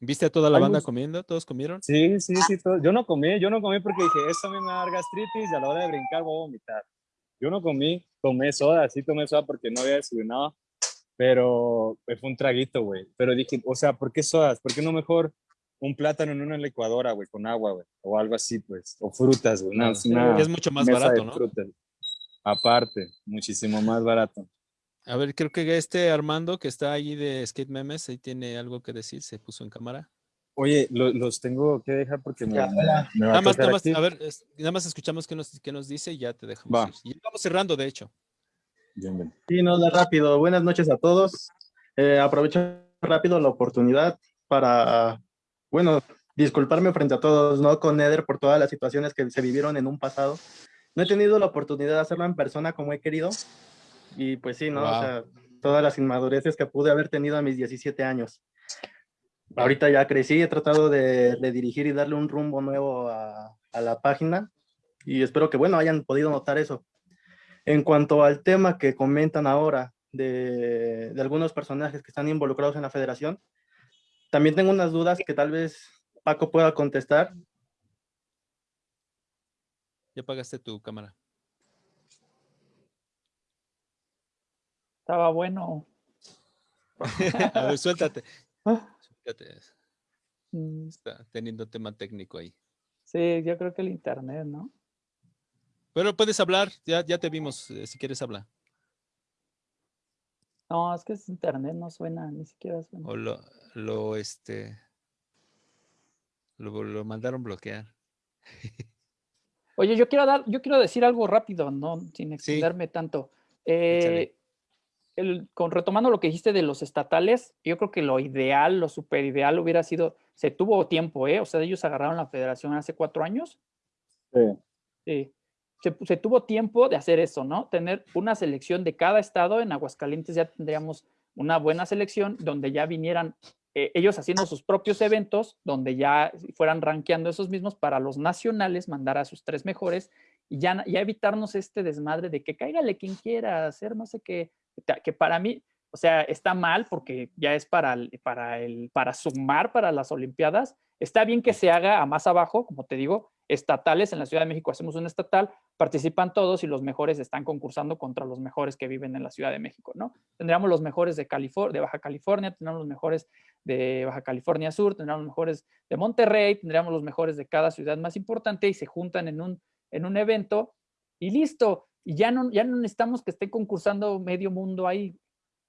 ¿Viste a toda la banda comiendo? ¿Todos comieron? Sí, sí, sí. Yo no comí, yo no comí porque dije, esto a mí me va a dar gastritis y a la hora de brincar voy a vomitar. Yo no comí, tomé soda, sí tomé soda porque no había desayunado, pero fue un traguito, güey. Pero dije, o sea, ¿por qué sodas? ¿Por qué no mejor un plátano en una licuadora, güey, con agua, güey, o algo así, pues, o frutas, güey. es mucho más barato, ¿no? Aparte, muchísimo más barato. A ver, creo que este Armando que está allí de Skate Memes, ahí tiene algo que decir, se puso en cámara. Oye, los tengo que dejar porque me, nada más, nada más, a ver, nada más escuchamos qué nos, qué nos dice y ya te dejamos. Y vamos cerrando, de hecho. Bien, Sí, no, rápido. Buenas noches a todos. Eh, aprovecho rápido la oportunidad para bueno, disculparme frente a todos, ¿no? Con Eder por todas las situaciones que se vivieron en un pasado. No he tenido la oportunidad de hacerlo en persona como he querido. Y pues sí, ¿no? O sea, todas las inmadureces que pude haber tenido a mis 17 años. Ahorita ya crecí, he tratado de, dirigir y darle un rumbo nuevo a, a, la página y espero que, bueno, hayan podido notar eso. En cuanto al tema que comentan ahora de, de algunos personajes que están involucrados en la federación, también tengo unas dudas que tal vez Paco pueda contestar. Ya apagaste tu cámara. Estaba bueno. *laughs* a ver, suéltate. Ah. suéltate. Mm. Está teniendo tema técnico ahí. Sí, yo creo que el internet, ¿no? Pero puedes hablar, ya, ya te vimos, eh, si quieres hablar. No, es que es internet, no suena, ni siquiera suena. O lo, lo este, lo, lo mandaron bloquear. *laughs* Oye, yo quiero dar, yo quiero decir algo rápido, no, sin extenderme tanto. Eh, el, con, retomando lo que dijiste de los estatales, yo creo que lo ideal, lo super ideal hubiera sido, se tuvo tiempo, ¿eh? O sea, ellos agarraron la federación hace cuatro años. Sí. Sí. Se, tuvo tiempo de hacer eso, ¿no? Tener una selección de cada estado. En Aguascalientes ya tendríamos una buena selección donde ya vinieran eh, ellos haciendo sus propios eventos, donde ya fueran rankeando esos mismos para los nacionales, mandar a sus tres mejores y ya, ya evitarnos este desmadre de que cáigale quien quiera hacer no sé qué, que para mí, o sea, está mal porque ya es para, para, el, para sumar para las Olimpiadas. Está bien que se haga a más abajo, como te digo, estatales. En la Ciudad de México hacemos un estatal, participan todos y los mejores están concursando contra los mejores que viven en la Ciudad de México, ¿no? Tendríamos los mejores de, de Baja California, tendríamos los mejores de Baja California Sur, tendríamos los mejores de Monterrey, tendríamos los mejores de cada ciudad más importante y se juntan en un, en un evento y listo. Y ya no, ya no necesitamos que esté concursando medio mundo ahí.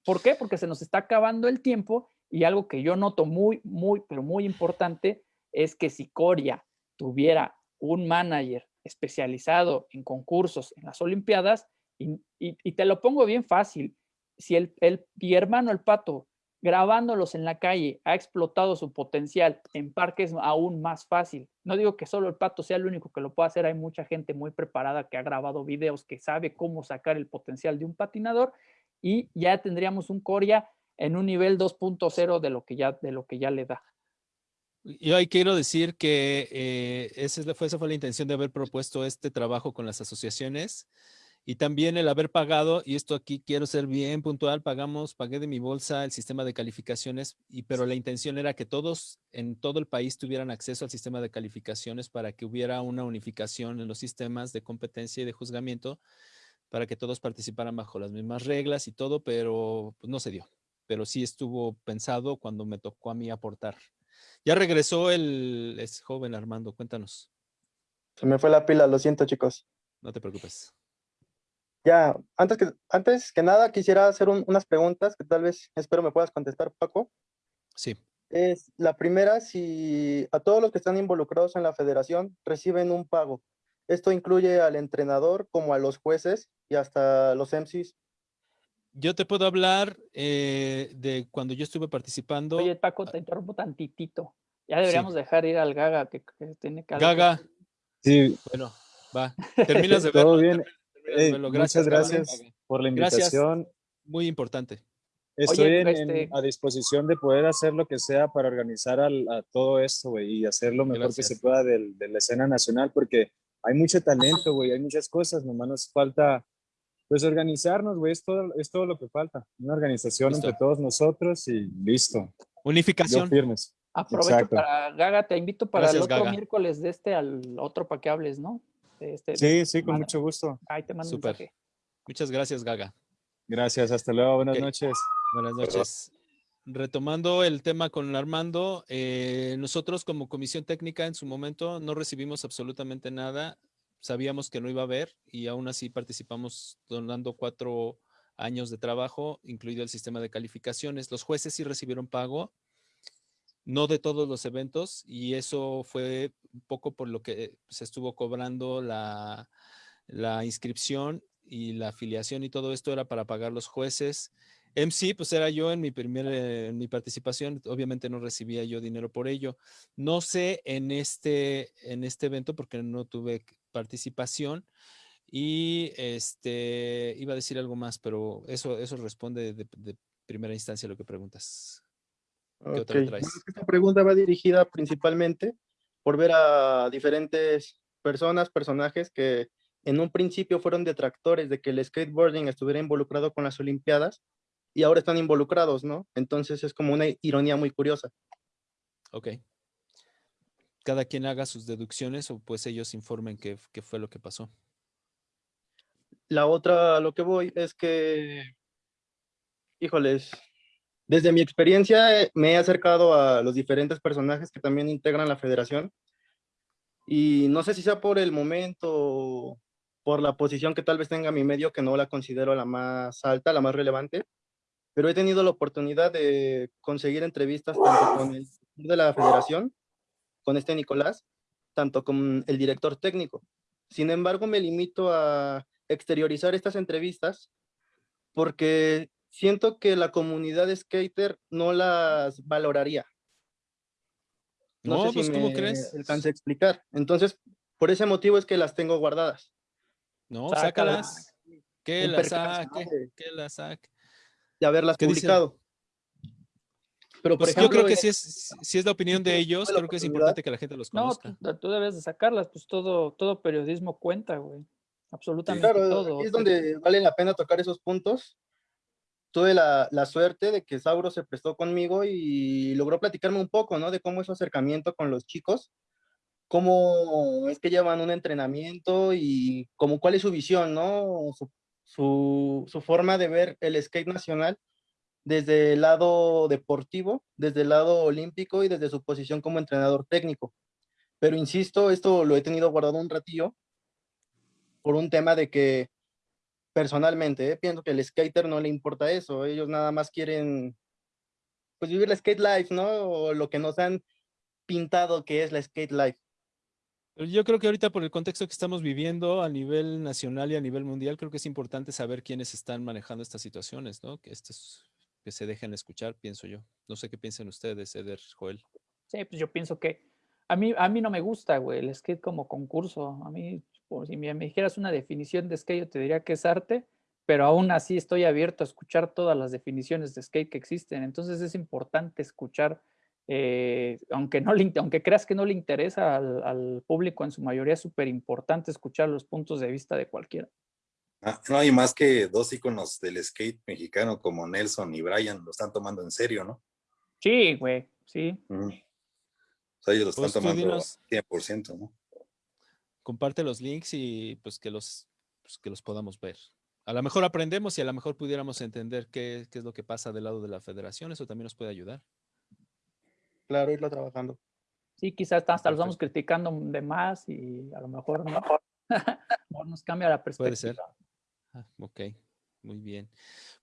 ¿Por qué? Porque se nos está acabando el tiempo y algo que yo noto muy, muy, pero muy importante es que si Coria tuviera un manager especializado en concursos en las Olimpiadas, y, te lo pongo bien fácil, si el, mi hermano el pato grabándolos en la calle ha explotado su potencial en parques aún más fácil. No digo que solo el pato sea el único que lo pueda hacer, hay mucha gente muy preparada que ha grabado videos, que sabe cómo sacar el potencial de un patinador y ya tendríamos un Coria en un nivel 2.0 de lo que ya de lo que ya le da. Yo ahí quiero decir que eh, esa, fue, esa fue la intención de haber propuesto este trabajo con las asociaciones y también el haber pagado, y esto aquí quiero ser bien puntual, pagamos, pagué de mi bolsa el sistema de calificaciones, y, pero la intención era que todos en todo el país tuvieran acceso al sistema de calificaciones para que hubiera una unificación en los sistemas de competencia y de juzgamiento, para que todos participaran bajo las mismas reglas y todo, pero pues, no se dio. Pero sí estuvo pensado cuando me tocó a mí aportar. Ya regresó el joven Armando, cuéntanos. Se me fue la pila, lo siento chicos. No te preocupes. Ya, antes que, antes que nada quisiera hacer unas preguntas que tal vez espero me puedas contestar, Paco. Sí. Es la primera, si a todos los que están involucrados en la federación reciben un pago. Esto incluye al entrenador como a los jueces y hasta los MCs. Yo te puedo hablar eh, de cuando yo estuve participando. Oye, Paco, te interrumpo tantitito. Ya deberíamos dejar ir al Gaga, que, tiene que... Gaga. Sí. Bueno, va. Terminas de *laughs* Todo bien. Gracias, gracias por la invitación. Muy importante. Estoy este a disposición de poder hacer lo que sea para organizar a todo esto, güey, y hacer lo mejor que se pueda de, de la escena nacional, porque hay mucho talento, güey, hay muchas cosas, nomás nos falta pues organizarnos, güey, es todo, es todo lo que falta. Una organización entre todos nosotros y listo. Unificación. firmes. Aprovecho para, Gaga, te invito para el otro miércoles de este al otro para que hables, ¿no? Este, sí, sí, con mucho gusto. Ahí te mando Super. un Muchas gracias, Gaga. Gracias, hasta luego, buenas noches. Buenas noches. Retomando el tema con Armando, eh, nosotros como comisión técnica en su momento no recibimos absolutamente nada sabíamos que no iba a haber y aún así participamos donando cuatro años de trabajo, incluido el sistema de calificaciones. Los jueces sí recibieron pago, no de todos los eventos, y eso fue un poco por lo que se estuvo cobrando la, inscripción y la afiliación y todo esto era para pagar los jueces. MC, pues era yo en mi primera, en mi participación, obviamente no recibía yo dinero por ello. No sé en este, en este evento porque no tuve participación y este, iba a decir algo más, pero eso, eso responde de, primera instancia a lo que preguntas. ¿Qué otra traes? esta pregunta va dirigida principalmente por ver a diferentes personas, personajes que en un principio fueron detractores de que el skateboarding estuviera involucrado con las Olimpiadas y ahora están involucrados, ¿no? Entonces es como una ironía muy curiosa. Ok cada quien haga sus deducciones o pues ellos informen qué, fue lo que pasó. La otra, lo que voy es que Híjoles, desde mi experiencia eh, me he acercado a los diferentes personajes que también integran la federación y no sé si sea por el momento, por la posición que tal vez tenga mi medio, que no la considero la más alta, la más relevante, pero he tenido la oportunidad de conseguir entrevistas tanto con el de la federación, con este Nicolás, tanto con el director técnico. Sin embargo, me limito a exteriorizar estas entrevistas porque siento que la comunidad de skater no las valoraría. No, pues ¿cómo crees? Alcance a explicar. Entonces, por ese motivo es que las tengo guardadas. No, sácalas. Que las saque, que las saque. De haberlas publicado. Pero por pues yo creo que si es, si es la opinión de ellos, creo que es importante que la gente los conozca. No, tú debes de sacarlas, pues todo, todo periodismo cuenta, güey. Absolutamente todo. Es donde vale la pena tocar esos puntos. Tuve la, la, suerte de que Sauro se prestó conmigo y logró platicarme un poco, ¿no? De cómo es su acercamiento con los chicos, cómo es que llevan un entrenamiento y cómo cuál es su visión, ¿no? Su, su, su forma de ver el skate nacional desde el lado deportivo, desde el lado olímpico y desde su posición como entrenador técnico. Pero insisto, esto lo he tenido guardado un ratillo por un tema de que personalmente ¿eh? pienso que el skater no le importa eso, ellos nada más quieren pues vivir la skate life, ¿no? O lo que nos han pintado que es la skate life. Yo creo que ahorita por el contexto que estamos viviendo a nivel nacional y a nivel mundial, creo que es importante saber quiénes están manejando estas situaciones, ¿no? Que esto es que se dejen escuchar, pienso yo. No sé qué piensan ustedes, Eder, Joel. Sí, pues yo pienso que a mí, a mí no me gusta, güey, el skate como concurso. A mí, por si me, dijeras una definición de skate, yo te diría que es arte, pero aún así estoy abierto a escuchar todas las definiciones de skate que existen. Entonces es importante escuchar, eh, aunque, no aunque creas que no le interesa al, al público, en su mayoría es súper importante escuchar los puntos de vista de cualquiera. Ah, no hay más que dos íconos del skate mexicano como Nelson y Brian lo están tomando en serio, ¿no? Sí, güey, sí. O sea, ellos lo están pues tomando 100%, ¿no? Comparte los links y pues que los, pues, que los podamos ver. A lo mejor aprendemos y a lo mejor pudiéramos entender qué, qué es lo que pasa del lado de la federación. Eso también nos puede ayudar. Claro, irlo trabajando. Sí, quizás hasta los vamos criticando de más y a lo mejor no, no *laughs* nos cambia la perspectiva. Puede ser. Ah, ok, muy bien.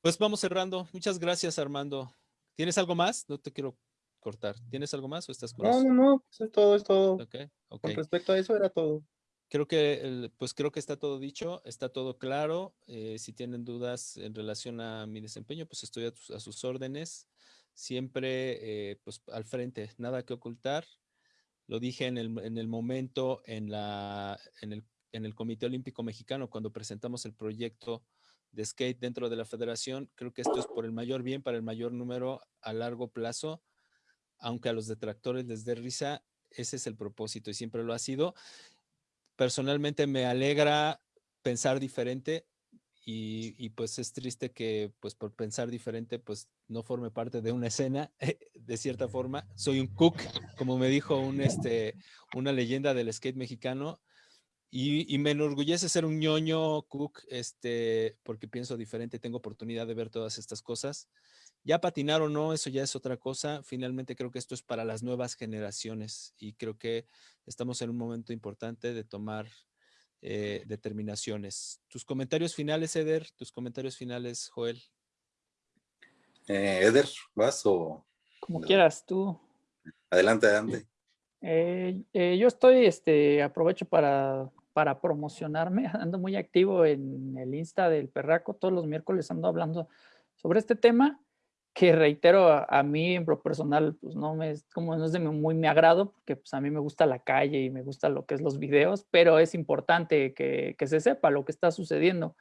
Pues vamos cerrando. Muchas gracias, Armando. ¿Tienes algo más? No te quiero cortar. ¿Tienes algo más o estás con No, no, no, pues es todo, es todo. Okay, Con respecto a eso era todo. Creo que, pues creo que está todo dicho, está todo claro. Eh, si tienen dudas en relación a mi desempeño, pues estoy a, sus órdenes. Siempre, eh, pues al frente, nada que ocultar. Lo dije en el, en el momento, en, la, en el en el Comité Olímpico Mexicano cuando presentamos el proyecto de skate dentro de la federación. Creo que esto es por el mayor bien, para el mayor número a largo plazo, aunque a los detractores les dé risa, ese es el propósito y siempre lo ha sido. Personalmente me alegra pensar diferente y, pues es triste que pues por pensar diferente pues no forme parte de una escena *laughs* de cierta forma. Soy un cook, como me dijo un, este, una leyenda del skate mexicano, y, me enorgullece ser un ñoño cook, este, porque pienso diferente, tengo oportunidad de ver todas estas cosas. Ya patinar o no, eso ya es otra cosa. Finalmente creo que esto es para las nuevas generaciones y creo que estamos en un momento importante de tomar eh, determinaciones. Tus comentarios finales, Eder, tus comentarios finales, Joel. Eh, Eder, ¿vas o...? Como quieras, tú. Adelante, adelante. Eh, yo estoy, este, aprovecho para para promocionarme. *laughs* Ando muy activo en el Insta del Perraco. Todos los miércoles ando hablando sobre este tema que reitero a, mí en lo personal, pues no me como no es de muy mi agrado, porque pues a mí me gusta la calle y me gusta lo que es los videos, pero es importante que, que se sepa lo que está sucediendo.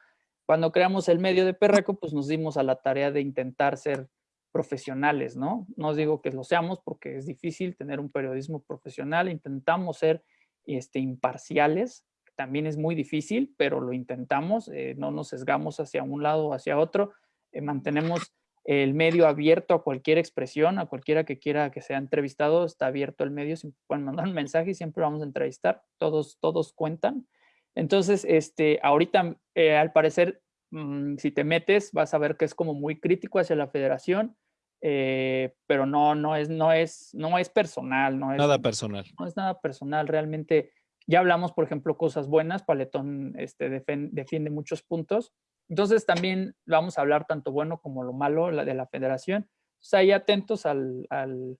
Cuando creamos el medio de Perraco, pues nos dimos a la tarea de intentar ser profesionales, ¿no? No digo que lo seamos porque es difícil tener un periodismo profesional, intentamos ser este, imparciales, también es muy difícil, pero lo intentamos, eh, no nos sesgamos hacia un lado o hacia otro, eh, mantenemos el medio abierto a cualquier expresión, a cualquiera que quiera que sea entrevistado, está abierto el medio, siempre *laughs* pueden mandar un mensaje y siempre vamos a entrevistar, todos, todos cuentan. Entonces, este, ahorita, eh, al parecer, mm, si te metes, vas a ver que es como muy crítico hacia la federación, eh, pero no, no, es, no, es, no es personal. No es, nada personal. No es nada personal, realmente. Ya hablamos, por ejemplo, cosas buenas, Paletón este, defiende muchos puntos. Entonces también vamos a hablar tanto bueno como lo malo de la federación. O sea, ahí atentos al, al,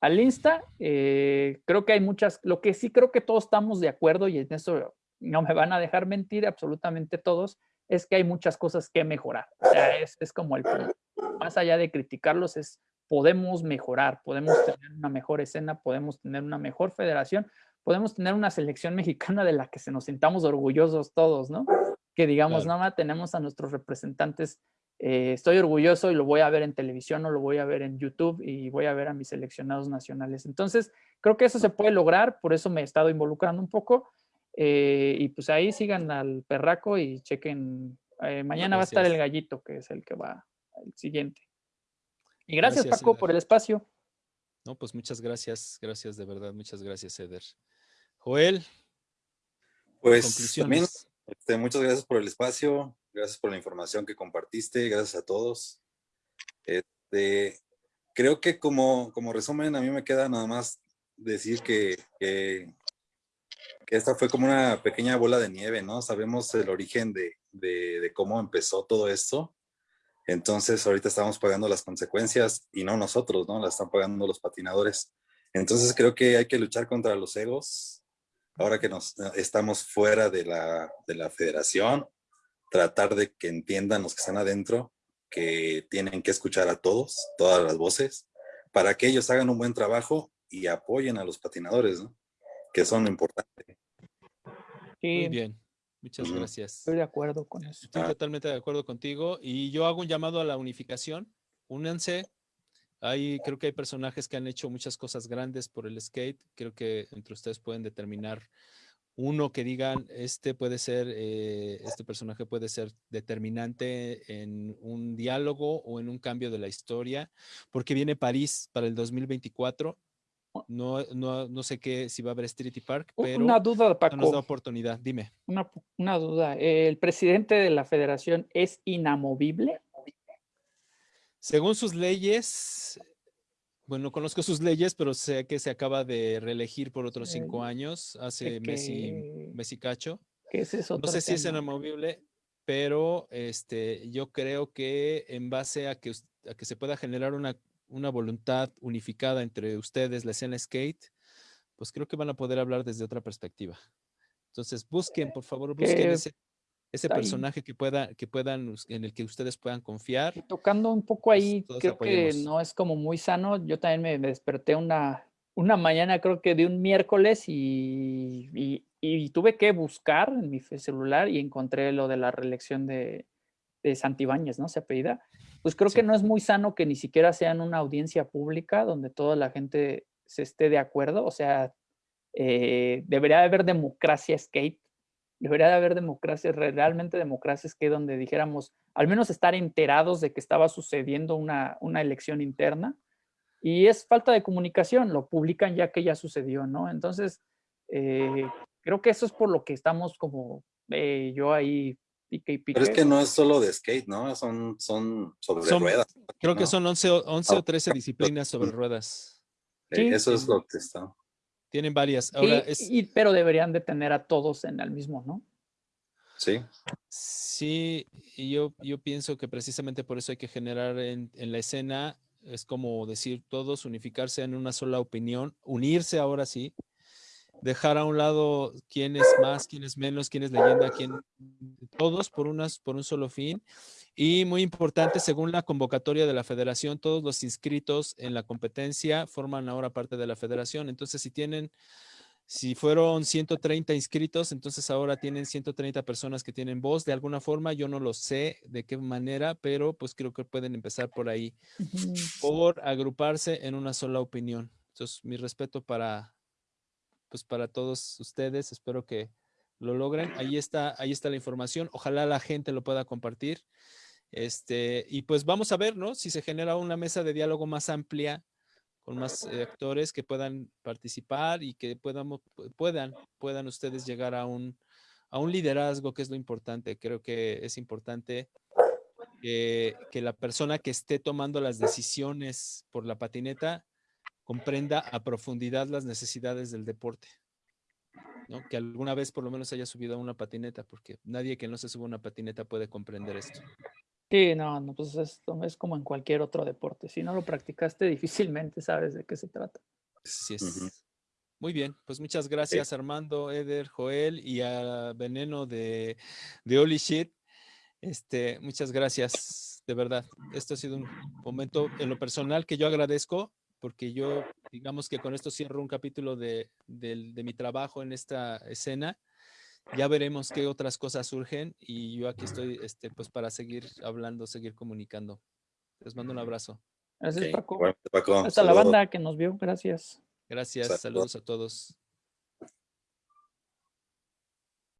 al Insta. Eh, creo que hay muchas, lo que sí creo que todos estamos de acuerdo y en eso no me van a dejar mentir absolutamente todos, es que hay muchas cosas que mejorar. O sea, es, es como el Más allá de criticarlos, es podemos mejorar, podemos tener una mejor escena, podemos tener una mejor federación, podemos tener una selección mexicana de la que se nos sintamos orgullosos todos, ¿no? Que digamos, nada más tenemos a nuestros representantes, eh, estoy orgulloso y lo voy a ver en televisión o lo voy a ver en YouTube y voy a ver a mis seleccionados nacionales. Entonces, creo que eso se puede lograr, por eso me he estado involucrando un poco eh, y pues ahí sigan al perraco y chequen. Eh, mañana va a estar el gallito, que es el que va el siguiente. Y gracias, Paco, por el espacio. No, pues muchas gracias, gracias de verdad, muchas gracias, Eder. Joel. Pues también, este, muchas gracias por el espacio, gracias por la información que compartiste, gracias a todos. Este, creo que como, como resumen, a mí me queda nada más decir que, que que esta fue como una pequeña bola de nieve, ¿no? Sabemos el origen de, de, cómo empezó todo esto. Entonces ahorita estamos pagando las consecuencias y no nosotros, ¿no? Las están pagando los patinadores. Entonces creo que hay que luchar contra los egos. Ahora que nos estamos fuera de la, de la federación, tratar de que entiendan los que están adentro que tienen que escuchar a todos, todas las voces, para que ellos hagan un buen trabajo y apoyen a los patinadores, ¿no? que son importantes. Muy bien. Muchas gracias. Estoy de acuerdo con eso. Estoy totalmente de acuerdo contigo. Y yo hago un llamado a la unificación. Únanse. Hay, creo que hay personajes que han hecho muchas cosas grandes por el skate. Creo que entre ustedes pueden determinar uno que digan, este puede ser, eh, este personaje puede ser determinante en un diálogo o en un cambio de la historia, porque viene París para el 2024 no, no, no sé qué, si va a haber Street Park, pero una duda, Paco. nos da oportunidad. Dime. Una, una duda. ¿El presidente de la federación es inamovible? Según sus leyes, bueno, no conozco sus leyes, pero sé que se acaba de reelegir por otros cinco años, hace mes, y, cacho. no sé si es inamovible, pero este, yo creo que en base a que, a que se pueda generar una una voluntad unificada entre ustedes, la escena skate, pues creo que van a poder hablar desde otra perspectiva. Entonces, busquen, por favor, busquen ese, ese personaje que, pueda, que puedan, en el que ustedes puedan confiar. tocando un poco ahí, creo que no es como muy sano. Yo también me, desperté una, una mañana, creo que de un miércoles, y, y, y, tuve que buscar en mi celular y encontré lo de la reelección de, de Santibáñez, ¿no? Se apellida pues creo que no es muy sano que ni siquiera sean una audiencia pública donde toda la gente se esté de acuerdo. O sea, eh, debería haber democracia skate, debería de haber democracia, realmente democracia skate, donde dijéramos, al menos estar enterados de que estaba sucediendo una, una elección interna. Y es falta de comunicación, lo publican ya que ya sucedió, ¿no? Entonces, eh, creo que eso es por lo que estamos como eh, yo ahí pero es que no es solo de skate, ¿no? Son, son sobre ruedas. Creo que son 11, 11 o 13 disciplinas sobre ruedas. Sí, eso es lo que está. Tienen varias. Ahora pero deberían de tener a todos en el mismo, ¿no? Sí. Sí, y yo, yo pienso que precisamente por eso hay que generar en, en la escena, es como decir, todos unificarse en una sola opinión, unirse ahora sí, dejar a un lado quién es más, quién es menos, quién es leyenda, quién, todos por, unas, por un solo fin. Y muy importante, según la convocatoria de la federación, todos los inscritos en la competencia forman ahora parte de la federación. Entonces, si tienen, si fueron 130 inscritos, entonces ahora tienen 130 personas que tienen voz de alguna forma. Yo no lo sé de qué manera, pero pues creo que pueden empezar por ahí, por agruparse en una sola opinión. Entonces, mi respeto para, pues para todos ustedes. Espero que lo logren. Ahí está, ahí está la información. Ojalá la gente lo pueda compartir. Este, y pues vamos a ver, ¿no? Si se genera una mesa de diálogo más amplia con más eh, actores que puedan participar y que puedan, puedan, puedan ustedes llegar a un, a un liderazgo, que es lo importante. Creo que es importante que, que la persona que esté tomando las decisiones por la patineta comprenda a profundidad las necesidades del deporte. ¿no? Que alguna vez por lo menos haya subido a una patineta, porque nadie que no se suba a una patineta puede comprender esto. Sí, no, no, pues esto es como en cualquier otro deporte. Si no lo practicaste, *laughs* difícilmente sabes de qué se trata. Sí es. Muy bien, pues muchas gracias Armando, Eder, Joel y a Veneno de, de Holy Shit. Este, muchas gracias, de verdad. Esto ha sido un momento en lo personal que yo agradezco porque yo, digamos que con esto cierro un capítulo de, mi trabajo en esta escena. Ya veremos qué otras cosas surgen y yo aquí estoy este, pues para seguir hablando, seguir comunicando. Les mando un abrazo. Gracias, Paco. Hasta la banda que nos vio. Gracias. Gracias. Saludos a todos.